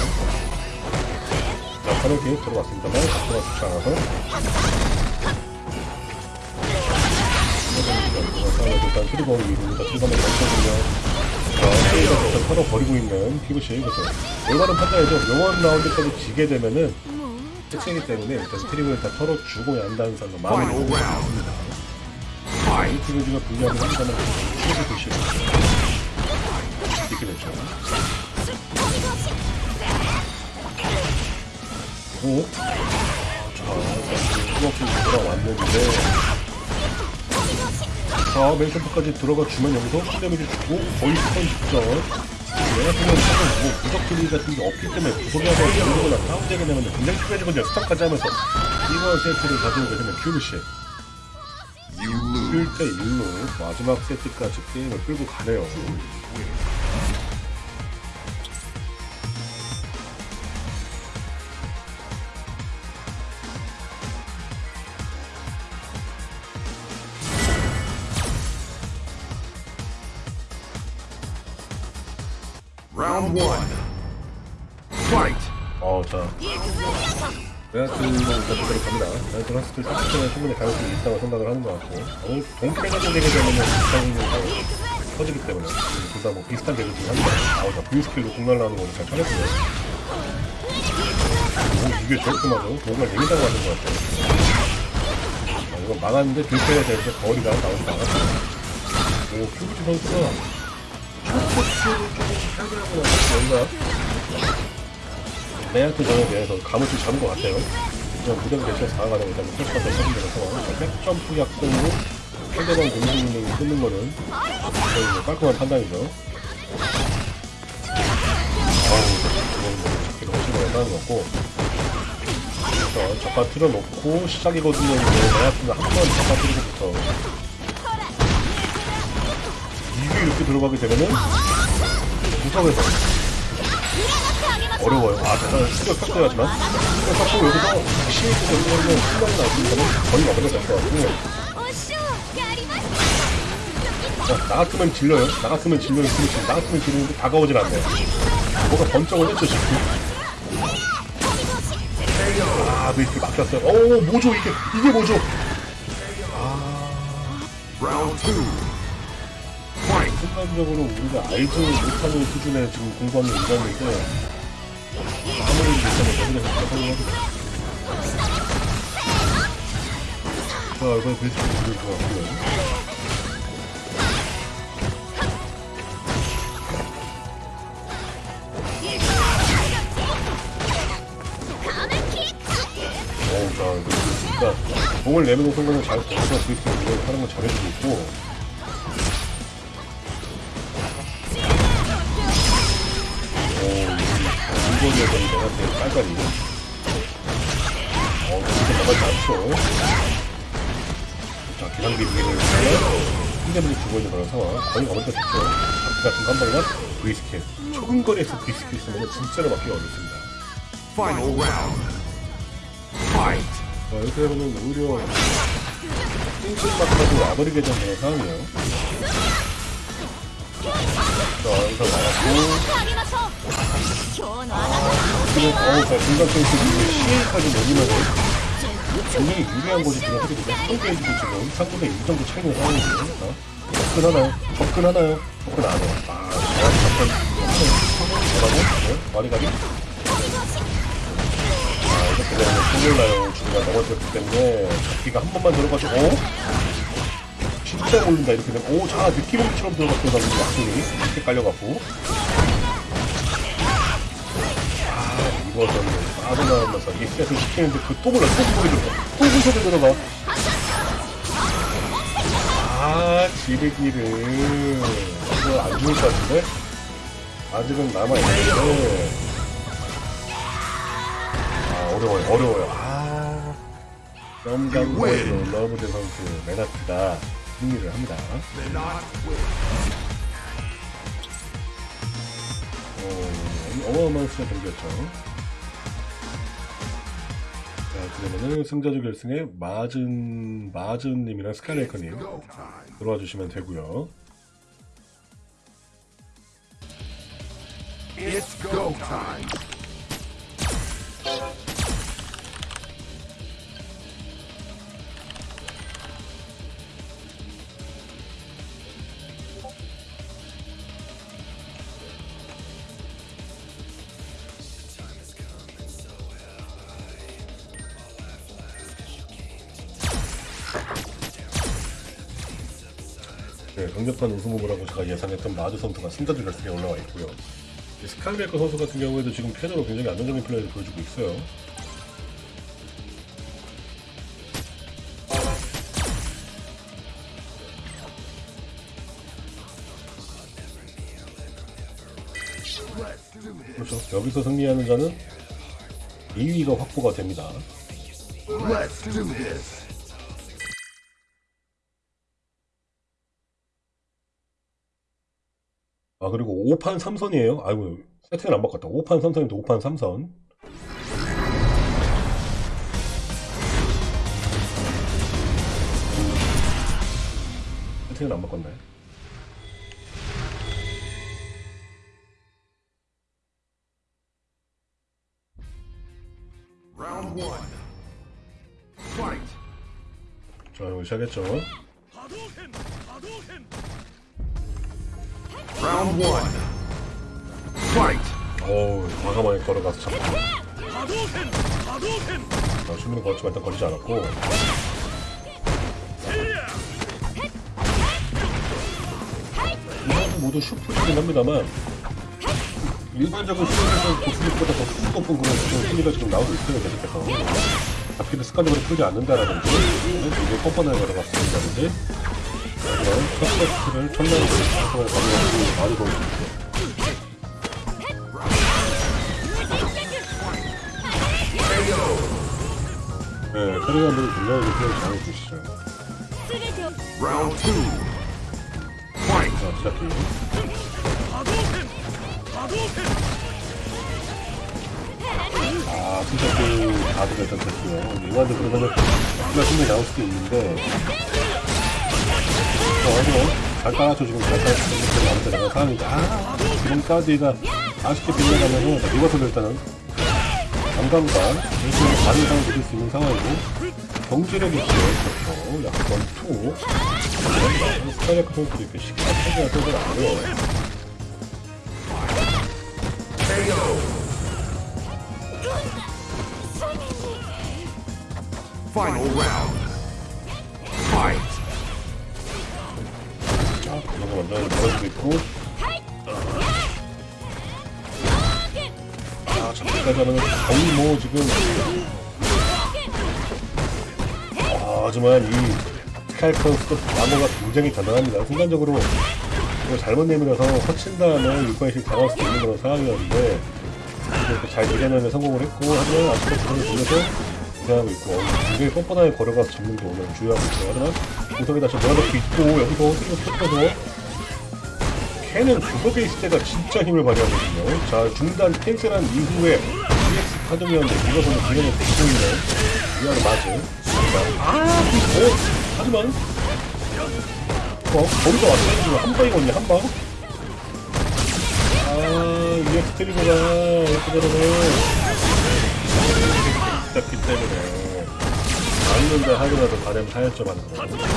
자 카노기 들어갔습니다만 잡기가 좋지 않아서. 일단 트리거 위로 트리거만 멈춰주면 자, 일단 털어버리고 있는 피부시 그래서 올바른 판단이죠 영원 라운드까지 지게 되면은 특징이기 때문에 일단 트리거를 다 털어 주고 난 다음에 서 마음을 먹고. 있습니다 Fight! 트리거가 불리하게 한다면 트리거 드시고 이렇게 됐죠 오? 자, 수박이 돌아왔는데 자, 맨션프까지 들어가 주면 여기서 큰 데미지 주고 거의 스턴 직전. 내가 보면 사실 뭐 부적 딜리 같은 게 없기 때문에 하고 이러거나 다운되게 되면 굉장히 편해지거든요 스턴까지 하면서 이번 세트를 가져오게 되면 큐브시 You lose. 1대 1로 마지막 세트까지 게임을 끌고 가네요 베아트 라스트 시스템에 충분히 가능성이 있다고 생각을 하는 것 같고, 동태가 되게 되면 비슷한 터지기 때문에, 둘 다 뭐 비슷한 계획 중에 합니다. 아, 자, V 스킬로 공 날라오는 거를 잘 찾았고요. 오, 이게 저렇게 맞아? 뭔가 예민하고 맞은 것 같아요. 아, 이거 막았는데 들켜야 되는데 거리가 나오지 않았어요. 오, 큐브치 선수가 초코스를 조금 살벌하고 나서 뭔가 메이한테 저에 대해서 감을 좀 잡은 것 같아요. 대신해서 나아가는 일단 패스가 되는 데서 백점프 약속으로 상대방 공중 능력이 끊는 거는 거의 뭐 깔끔한 판단이죠. 아우, 이건 뭐 잡기도 훨씬 더 어려운 것 같고. 그래서 적가 틀어놓고 시작이거든요. 메이한테는 한번 적가 틀고부터 이게 이렇게 들어가게 되면은 구석에서 어려워요. 아, 잠깐 수력 깎고 해야지만. 수력 깎고 여기서 시에 있는 순간이 나오니까는 거의 막으면 될것 같고. 자, 나갔으면 질러요. 나갔으면 질러요. 근데 지금 나갔으면 질러는데 다가오질 않네요. 뭐가 번쩍을 했죠, 지금. 아, 왜 이렇게 막혔어요? 어, 오, 뭐죠, 이게. 이게 뭐죠? 아. 순간적으로 우리가 알지 못하는 수준의 지금 공부하는 인간인데 아무리 못하면 활용하고 자, 이번에 베이스를 부를 것 같고요. 어우, 자, 진짜 공을 내면은 순간을 잘 보면서 브리스를 하는 걸 잘해주고 있고, 이거리에서 내가 제일 빨간이. 어, 진짜 나가지 않죠. 자, 기상기 위기를 힘대문이 주고 있는 그런 상황. 거의 어머니가 좋죠. 바퀴 같은 거한 방이나 브리스킬. 좁은 거리에서 브리스킬 쓰면 진짜로 막기가 어렵습니다. Final round. Fight! 자, 이렇게 되면은 오히려 찡찡막하고 와버리게 되는 상황이에요. 자, 여기서 나갔고, 어우, 자, 중간 선수 시에까지 내리면서 굉장히 유리한 곳이 지금 하게 되죠. 상대에도 지금 3분의 1 정도 차이는 상황이거든요. 자, 접근하나요? 접근하나요? 접근 안 해요. 아, 접근. 뭐라고? 네? 와리가리? 아, 이렇게 되면 큰일 나요. 중간 넘어졌기 때문에 잡기가 한 번만 들어가지고, 어? 진짜 몰린다. 이렇게 되면, 오, 자, 느낌음처럼 들어갔던 방금 약속이 이렇게 깔려갖고. 죽어서는 빠져나오면서 이 셋을 시키는데 그또 몰라. 또 소리 들어 또 소리 들어가 아 지르기를. 이거 안 죽을 것 같은데? 아직은 남아있는데. 아 어려워요. 어려워요. 아. 썸감과의 러브드 선수 메나트가 승리를 합니다. 어, 어마어마한 수가 경기였죠. 자 그러면은 승자조 결승에 마즌 마즌님이랑 스카이레이커님. 들어와 주시면 되고요 It's go time. 강력한 우승 후보라고 제가 예상했던 마주 선수가 승자조 결승에 올라와 있고요. 이 스카이레이커 선수 같은 경우에도 지금 패자로 굉장히 안정적인 플레이를 보여주고 있어요. 그렇죠. 여기서 승리하는 자는 2위가 확보가 됩니다. Let's do this. 아 그리고 5판 3선이에요. 아이고 세팅을 안 바꿨다. 5판 3선인데 5판 3선. 세팅을 안 바꿨네. 자 이거 시작했죠. Round one. Fight. 어우 과감하게 걸어가서 잡고. 자 수비는 걸지만 일단 걸리지 않았고. 이번 모두 슈퍼이긴 합니다만 일반적인 수비에서 고수비보다 더 수준 높은 그런 수비가 지금 나오고 있어요 계속해서 잡기를 습관적으로 풀지 않는다라든지 이게 뻔뻔하게 걸어갔습니다든지 첫 세트를 첫날에 가서 가져가고 많이 보여주고 있어요 네, 분이 굉장히 플레이 잘해주시죠. 자 시작해 아 스샷이 가드가 일단 됐고요 이완도 그러면은 승리 나올 수도 있는데 잘 따라줘 지금 잘 따라줘 지금. 아무튼 내가 상황이죠 아 지금까지가 아쉽게 빌려가면은 리버스를 일단은 감감과 열심히 많은 상황을 누릴 수 있는 상황이고 경제력이 있죠 그렇죠 약간 투. 스카이레크 선수도 이렇게 쉽게 생각을 안 해요. Final round. 이런 거 먼저 걸어주고 있고. 아 저기까지 하면 거의 뭐 지금. 아, 하지만 이 스카이컨 스톱 나무가 굉장히 대단합니다. 순간적으로 이거 잘못 내밀어서 허친 다음에 육관식 당할 수도 있는 그런 상황이었는데 이렇게 잘 밀어내는 성공을 했고 하지만 아직도 부분을 돌려서 우승하고 있고 굉장히 뻔뻔하게 걸어가서 잡는 게 오늘 중요하고 있어요. 하지만 구석에 다시 몰아넣고 있고 여기서 스리고 터져서 캔은 구석에 있을 때가 진짜 힘을 발휘하거든요. 자 중단 캔슬한 이후에 EX 파동이었는데 이것은 그녀는 되고 있는 위아래 맞은 아 그리고 하지만 어 거기서 왔어요. 지금 한 방이거든요 한 방. 아 EX 트리거가 이렇게 되면은 잡기 때문에. 맞는데 하더라도 가려면 하였죠 하는 거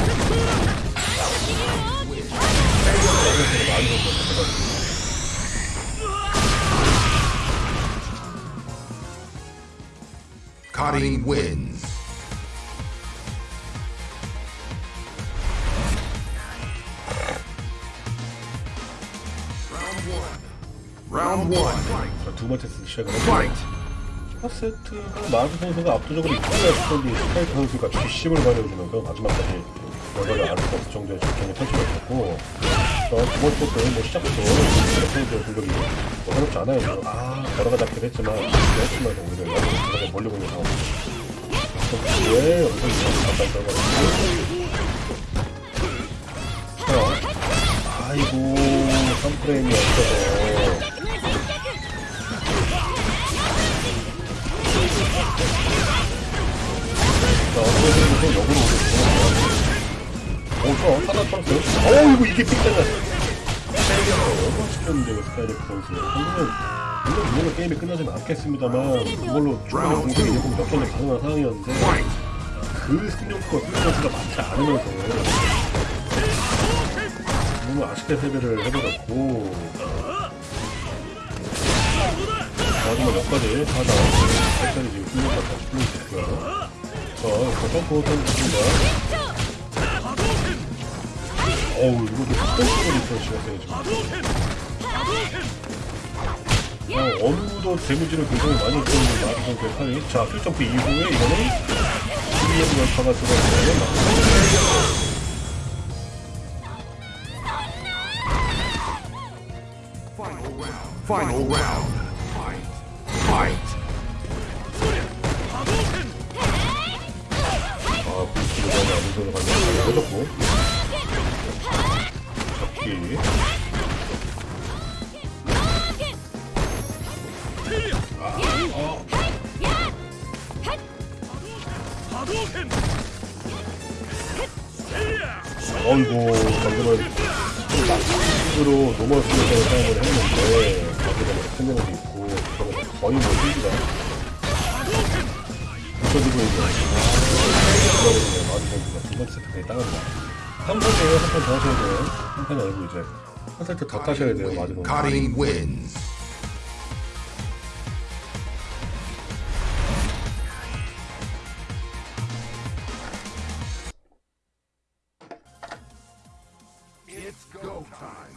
Cutting wins. Round one. 자, 두 번째 세트 Fight. 첫 세트가 마주 선수가 압도적으로 이끌었던 스카이프 선수가 뒷심을 가려주면서 마지막까지 알수 없을 정도의 펼치고 있었고 어, 두 번째 세트는 뭐 시작부터 선수의 공격이 뭐 어렵지 않아요. 아, 걸어가 잡긴 했지만 했지만 오히려 여기 몰리고 있는 상황. 왜 가까이 들어가고 자, 아이고 3프레임이 없어서 자, 어떻게든 역으로 오겠고. 하나 쳤어요. 어이구, 이게 픽잖아. 너무 시켰는데, 왜 스카이렉 선수. 물론, 물론, 물론 게임이 끝나진 않겠습니다만, 그걸로 중간에 공격이 조금 몇 번에 가능한 상황이었는데, 그 승력과 그 선수가 많지 않으면서, 너무 아쉽게 패배를 해버렸고, 마지막 몇 가지 하다, 살짝이 지금 승력과 다시 풀리고 있고요. 자, 이거 점프 던집니다. 어우, 이것도 스탠스로 리서치가 지금. 어, 어느도 데미지를 굉장히 많이 입는 마지막 대판이. 자, 필점프 이후에 이거는 CBM 연파가 들어가면 Final round. Final round. Fight. Fight. 아, 불스를 너무 아무 소리 가면 해줬고. 잡기. 어이구, 방금은 으로 노멀 스킬을 사용을 했는데, 거기다 뭐 큰데도 있고, 저거 거의 뭐 실기가. 붙여지고 있는. 그러거든요. 두 번째 세트까지 따갑니다. 3세트에 한판 더 하셔야 돼요. 한 판이 아니고 이제. 한 세트 더 따셔야 돼요, time.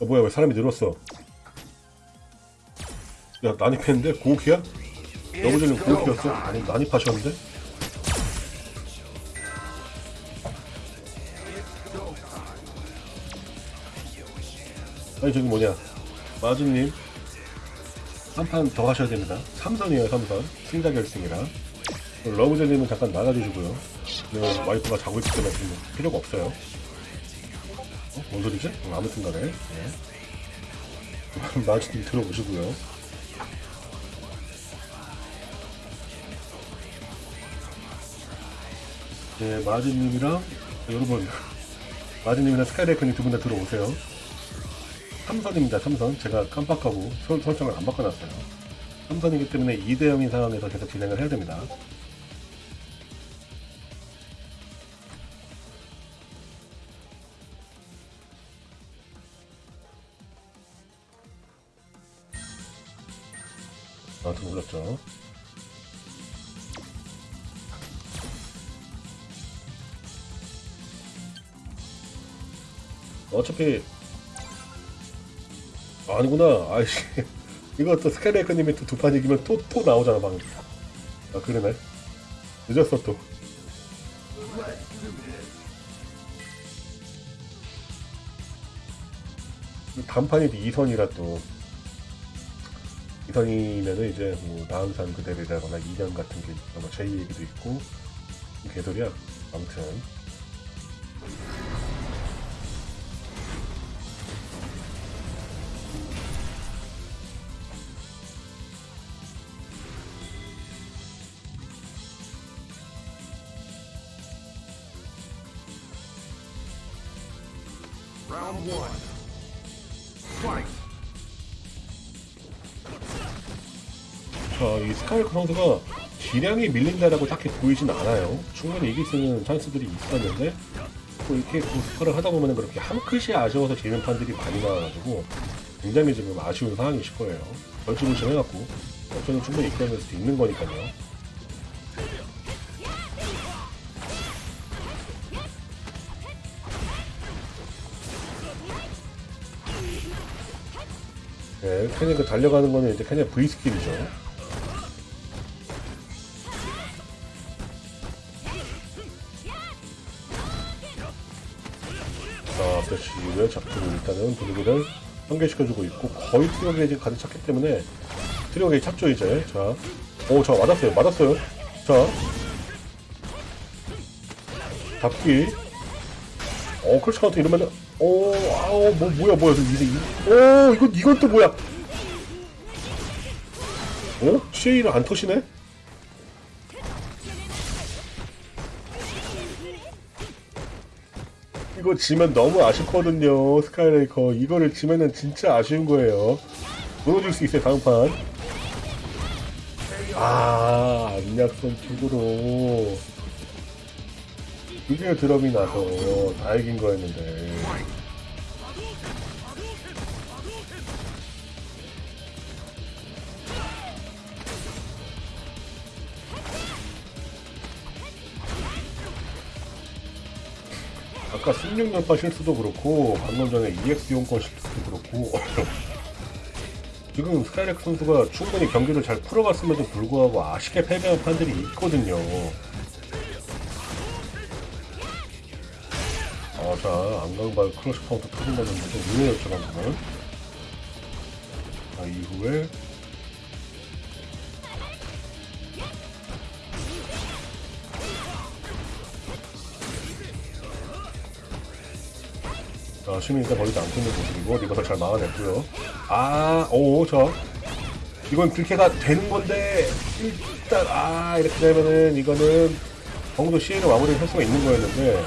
어, 뭐야, 왜 사람이 늘었어? 야, 난입했는데? 고기야? 여보들은 고기였어? 아니, 난입하셨는데? 아니, 저기 뭐냐. 마주님. 한 판더 하셔야 됩니다. 삼선이에요, 삼선. 승자 결승이라. 러브젤리는 잠깐 나가주시고요. 네, 와이프가 자고 있기 때문에 지금 필요가 없어요. 어? 뭔 소리지? 음, 아무튼 간에. 네. 마주님 들어오시고요. 네, 마주님이랑, 여러분, 마주님이랑 스카이레이크님 두 분 다 들어오세요. 삼선입니다, 삼선. 제가 깜빡하고 설, 설정을 안 바꿔놨어요. 삼선이기 때문에 2대0인 상황에서 계속 진행을 해야 됩니다. 아, 좀 올랐죠. 어차피 아니구나. 아이씨. 이거 또 스카이레이커님이 또 두 판 이기면 또, 또 나오잖아, 방금. 아, 그러네. 늦었어, 또. 단판이 2선이라 또. 2선이면은 이제 뭐 다음산 그대로라거나 2년 같은 게 아마 제 얘기도 있고. 개소리야. 아무튼. 스카이크 선수가 기량이 밀린다라고 딱히 보이진 않아요. 충분히 이길 수 있는 찬스들이 있었는데, 또 이렇게 그 스파를 하다 보면 그렇게 한 끗이 아쉬워서 지는 판들이 많이 나와가지고, 굉장히 지금 아쉬운 상황이실 거예요. 벌주부심 해갖고, 저는 충분히 이끌어낼 수 있는 거니까요. 네, 캐미가 달려가는 거는 이제 캐미 V 스킬이죠. 6시의 작품을 일단은 분위기를 환기시켜주고 있고 거의 트리거 게이지 가득 찼기 때문에 트리거 게이지 찼죠 이제. 자, 오 자 맞았어요 맞았어요. 자. 잡기. 어 crush counter 이러면은 오 아우 뭐 뭐야 뭐야 이제 이- 오 이건 이건 또 뭐야? 어? CA를 안 터시네? 이거 지면 너무 아쉽거든요 스카이레이커. 이거를 지면은 진짜 아쉬운 거예요. 무너질 수 있어요 다음 판. 아, 안약선 쪽으로. 그게 드럼이 나서 다 이긴 거였는데 아까 16년파 실수도 그렇고 방금 전에 EX 이용권 실수도 그렇고 지금 스카이렉 선수가 충분히 경기를 잘 풀어갔음에도 불구하고 아쉽게 패배한 판들이 있거든요. 아, 자, 안강발 크러쉬 카운터 터진다는 좀 의외였죠, 방금은. 자, 이후에. 자, 시민이가 멀리도 안 끊는 모습이고, 리버가 잘 막아냈고요. 아, 오, 저. 이건 들켜가 되는 건데, 일단, 아, 이렇게 되면은, 이거는, 정도 CA로 마무리를 할 수가 있는 거였는데,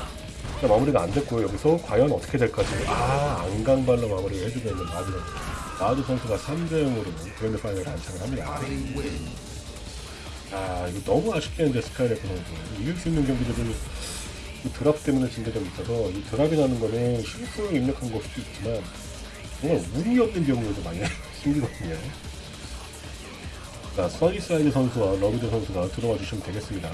마무리가 안 됐고요. 여기서 과연 어떻게 될까지. 아, 안강발로 마무리를 해주고 있는 마드 선수. 마드 선수가 3대0으로 grand final에 안착을 합니다. 아, 이거 너무 아쉽게 했는데, 스카이레프 선수. 이길 수 있는 경기들을 이 drop 때문에 진 적이 있어서, 이 drop이 나는 거는 실수를 입력한 걸 수도 있지만, 정말 운이 없는 경우에도 많이 생기거든요. 자, 서니사이드 선수와 러비드 선수가 들어와 주시면 되겠습니다.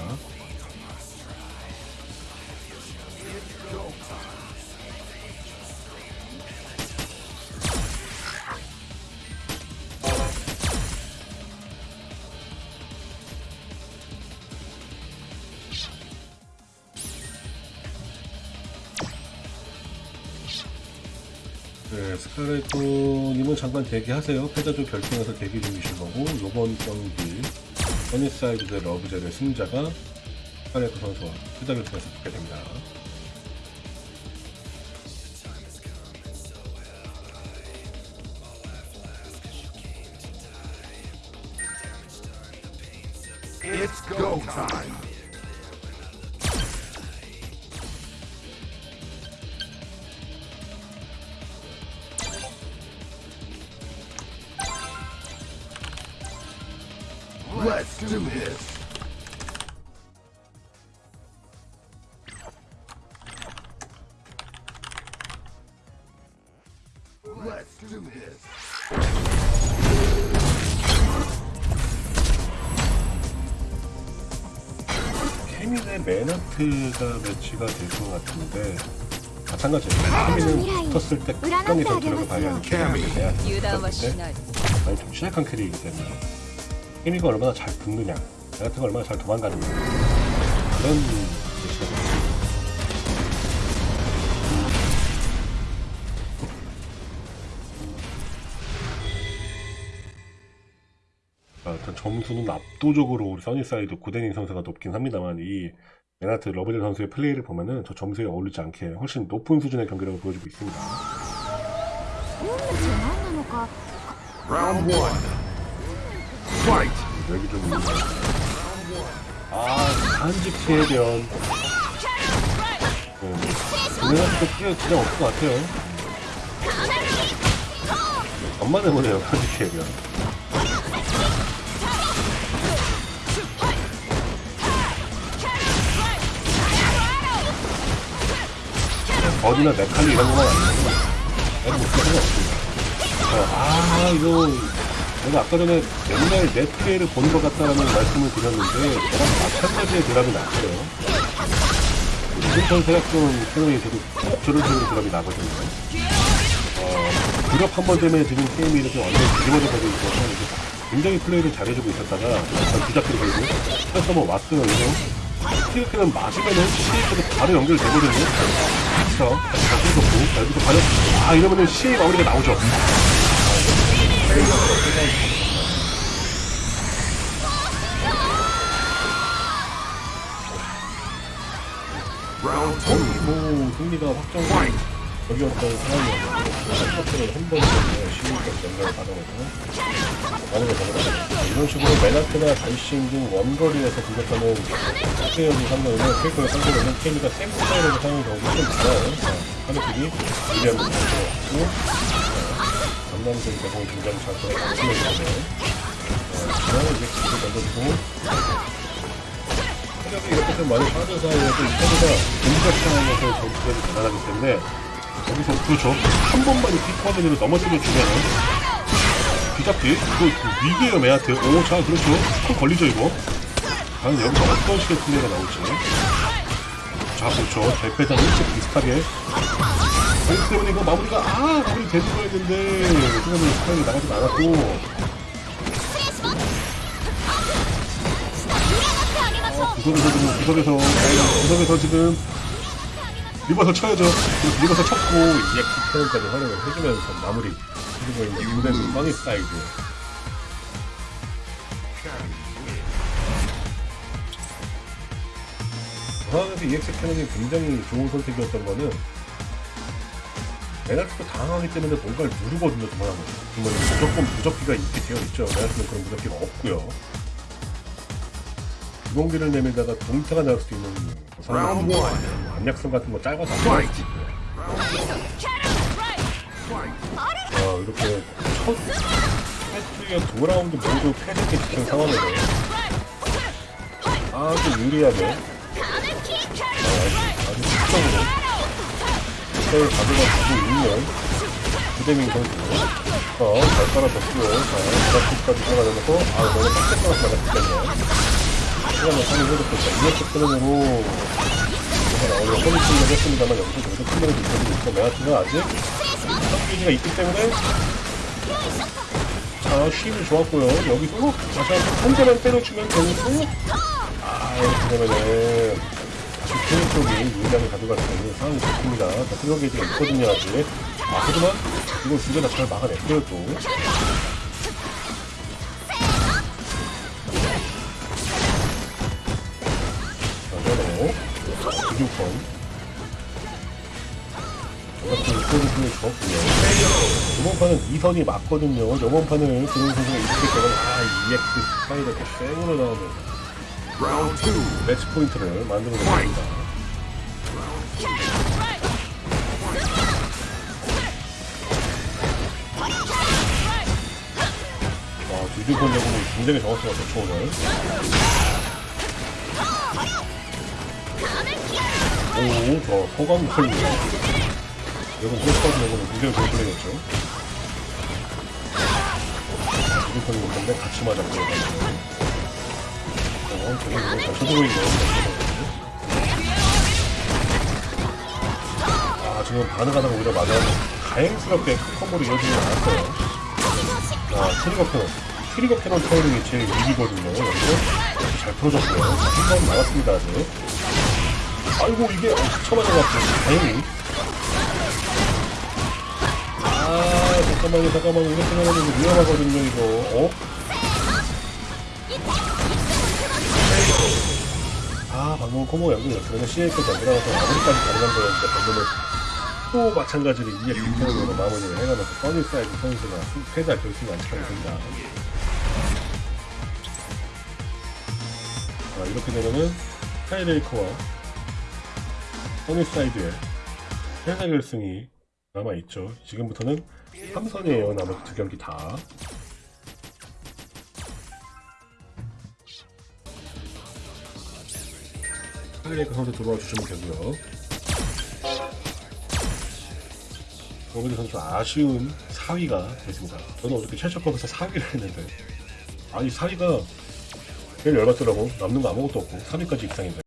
네, 스카레토님은 잠깐 대기하세요. 패자조 결정에서 대기 중이신 거고, 요번 경기, 허니사이드 대 러브젤의 승자가 스카레토 선수와 패자 결정에서 붙게 됩니다. It's go time. stupid. Let's do this. 케민의 맨하트가 배치가 될 것 같은데 마찬가지로 케민은 붙었을 때 끝까지 전투력을 발휘하는 캐릭터에 대한 많이 좀 취약한 캐릭이기 때문에 캐미가 얼마나 잘 붙느냐. 나 같은 거 얼마나 잘 도망가느냐. 그런 제시가 됐죠 일단 점수는 압도적으로 우리 써니사이드 고데닝 선수가 높긴 합니다만 이 메나트 러브젤 선수의 플레이를 보면은 저 점수에 어울리지 않게 훨씬 높은 수준의 경기라고 보여주고 있습니다. 라운드 1 여기 좀 아, 한직 해변 네. 메나트도 뛰어 그냥 없을 것 같아요. 엄만 해보네요, 한직 해변. 어디나 메칼리 이런 것만 아니고 내가 못 쓰는 거 없습니다. 어, 아 이거 내가 아까 전에 옛날 내 피해를 보는 것 같다라는 말씀을 드렸는데 저랑 마찬가지의 드랍이 났어요. 지금 전 생각좀 생각이 꼭 저런 식으로 드랍이 나거든요. 어, 드랍 한 번 때문에 지금 게임이 이렇게 완전 뒤집어져 가지고 있어서 굉장히 플레이를 잘해주고 있었다가 약간 뒤잡히게 되고 그래서 뭐 왔어요. 그래서 스티크는 맞으면은 스티크도 바로 연결되거든요. 그렇죠. 잘 끊었고, 여기서 과연, 아, 이러면은 CA 마무리가 나오죠. 뭐, 승리가 확정된 적이었던 상황이었는데, 첫째는 한 번쯤에 CA까지 연결을 받아내서, 마무리가 되거든요. 이런 식으로 메나트나 발신 등 원거리에서 공격하는 플레이어를 상대로는 캐릭터를 상대로는 케미가 생 스타일에서 사용하는 경우가 좀 많아요. 하늘길이 유리한 부분이 들어갔고, 강남생 대공이 굉장히 잘 들어가고 그냥 이제 기도 던져주고, 체력이 이렇게 좀 많이 빠진 사이에도 이 카드가 공격 상황에서 전투력이 대단하기 때문에, 여기서 그렇죠. 한 번만 이 피커맨으로 넘어뜨려 주면은, 뒤잡기. 이거 그 위기에요 메아트. 오자 그렇죠. 콜 걸리죠 이거. 과연 여기서 어떤 식의 플레이가 나올지. 자 그렇죠. 대패장 일찍 비슷하게 그렇기 때문에 이거 마무리가 아 마무리 되는 거였는데. 생각보다 스타일이 나가지 않았고. 아, 구석에서 지금 구석에서 어, 구석에서 지금 리버서 쳐야죠. 리버서 쳤고 이제 키패널까지 활용을 해주면서 마무리. 해주고 있는 무대는 써니 사이드. 상황에서 EX cannon이 굉장히 좋은 선택이었던 거는 메나트도 당황하기 때문에 뭔가를 누르거든요 그만하면 그러면 무조건 무적기가 있게 되어 있죠. 메나트는 그런 무적기가 없고요. 주공기를 내밀다가 동타가 나올 수도 있는 one. 안약성 같은 거 짧아서 안 나올 수도 있고요. 아, 이렇게 첫 세트의 두 라운드 모두 패배게 지킨 상황에서 아주 유리하게 아, 아주 특성으로 을 가져가고 있는 구대민 선수 어, 잘 깔아줬고요 자, 드라프트까지 들어가면서 아, 너무 빡세 나갔기 때문에 시간을 상위 해줬고 자, 이어트 트렌으로 그래서 나오는 허리팅을 했습니다만 여기서 계속 있어지고 있고 메아트가 아직 선기지가 있기 때문에 자 쉼이 좋았고요. 여기서 다시 한번 한 대만 때려주면 되고 아 이렇게 되면은 케인 쪽이 유리함을 가져갈 수 있는 상황이 됐습니다 자 클리어 게이지가 있거든요 아직 아 하지만 이걸 두개 다 잘 막아냈어요 또 자. 주주권. 저같은 소리를 줬고요. 이번 판은 2선이 맞거든요. 저번 판을 그런 선수가 이렇게 되면 아, EX 스타일 이렇게 쌩으로 나오면. 매치 포인트를 만들어냅니다. 아, 주주권 적으로 굉장히 정확도가 좋죠, 오늘. 오, 저 소감 걸리네. 여러분, 소감 적으로 굉장히 좋은 플레이였죠. 주주권이 있는데 같이 맞았고요. 어, 쳐주고 있네요. 아, 지금 반응하다가 오히려 맞아 다행스럽게 콤보로 이어지지 않았어요. 아, 트리거 cannon. 트리거 cannon 타이밍이 제일 위기거든요. 여기서 잘 풀어줬고요. 한번 나갔습니다, 아직. 아이고, 이게 엄청 맞아갖고, 다행히. 아, 잠깐만요, 잠깐만요. 이렇게 하면 위험하거든요, 이거. 어? 아, 방금 코모 연결이었으면 CA까지 안 들어가서 아무리까지 가능한 거였는데, 방금은 또 마찬가지로 이에 빅텐으로 마무리를 해가면서 써니사이드 선수가 패자 결승에 안착하게 됩니다. 자, 이렇게 되면은 타이레이커와 써니사이드의 패자 결승이 남아있죠. 지금부터는 3선이에요. 나머지 두 경기 다. 타이레이커 선수 들어와 주시면 되고요. 정우재 선수 아쉬운 4위가 됐습니다. 저는 어저께 첼처컵에서 4위를 했는데 아니 4위가 제일 열받더라고 남는 거 아무것도 없고 3위까지 입상인데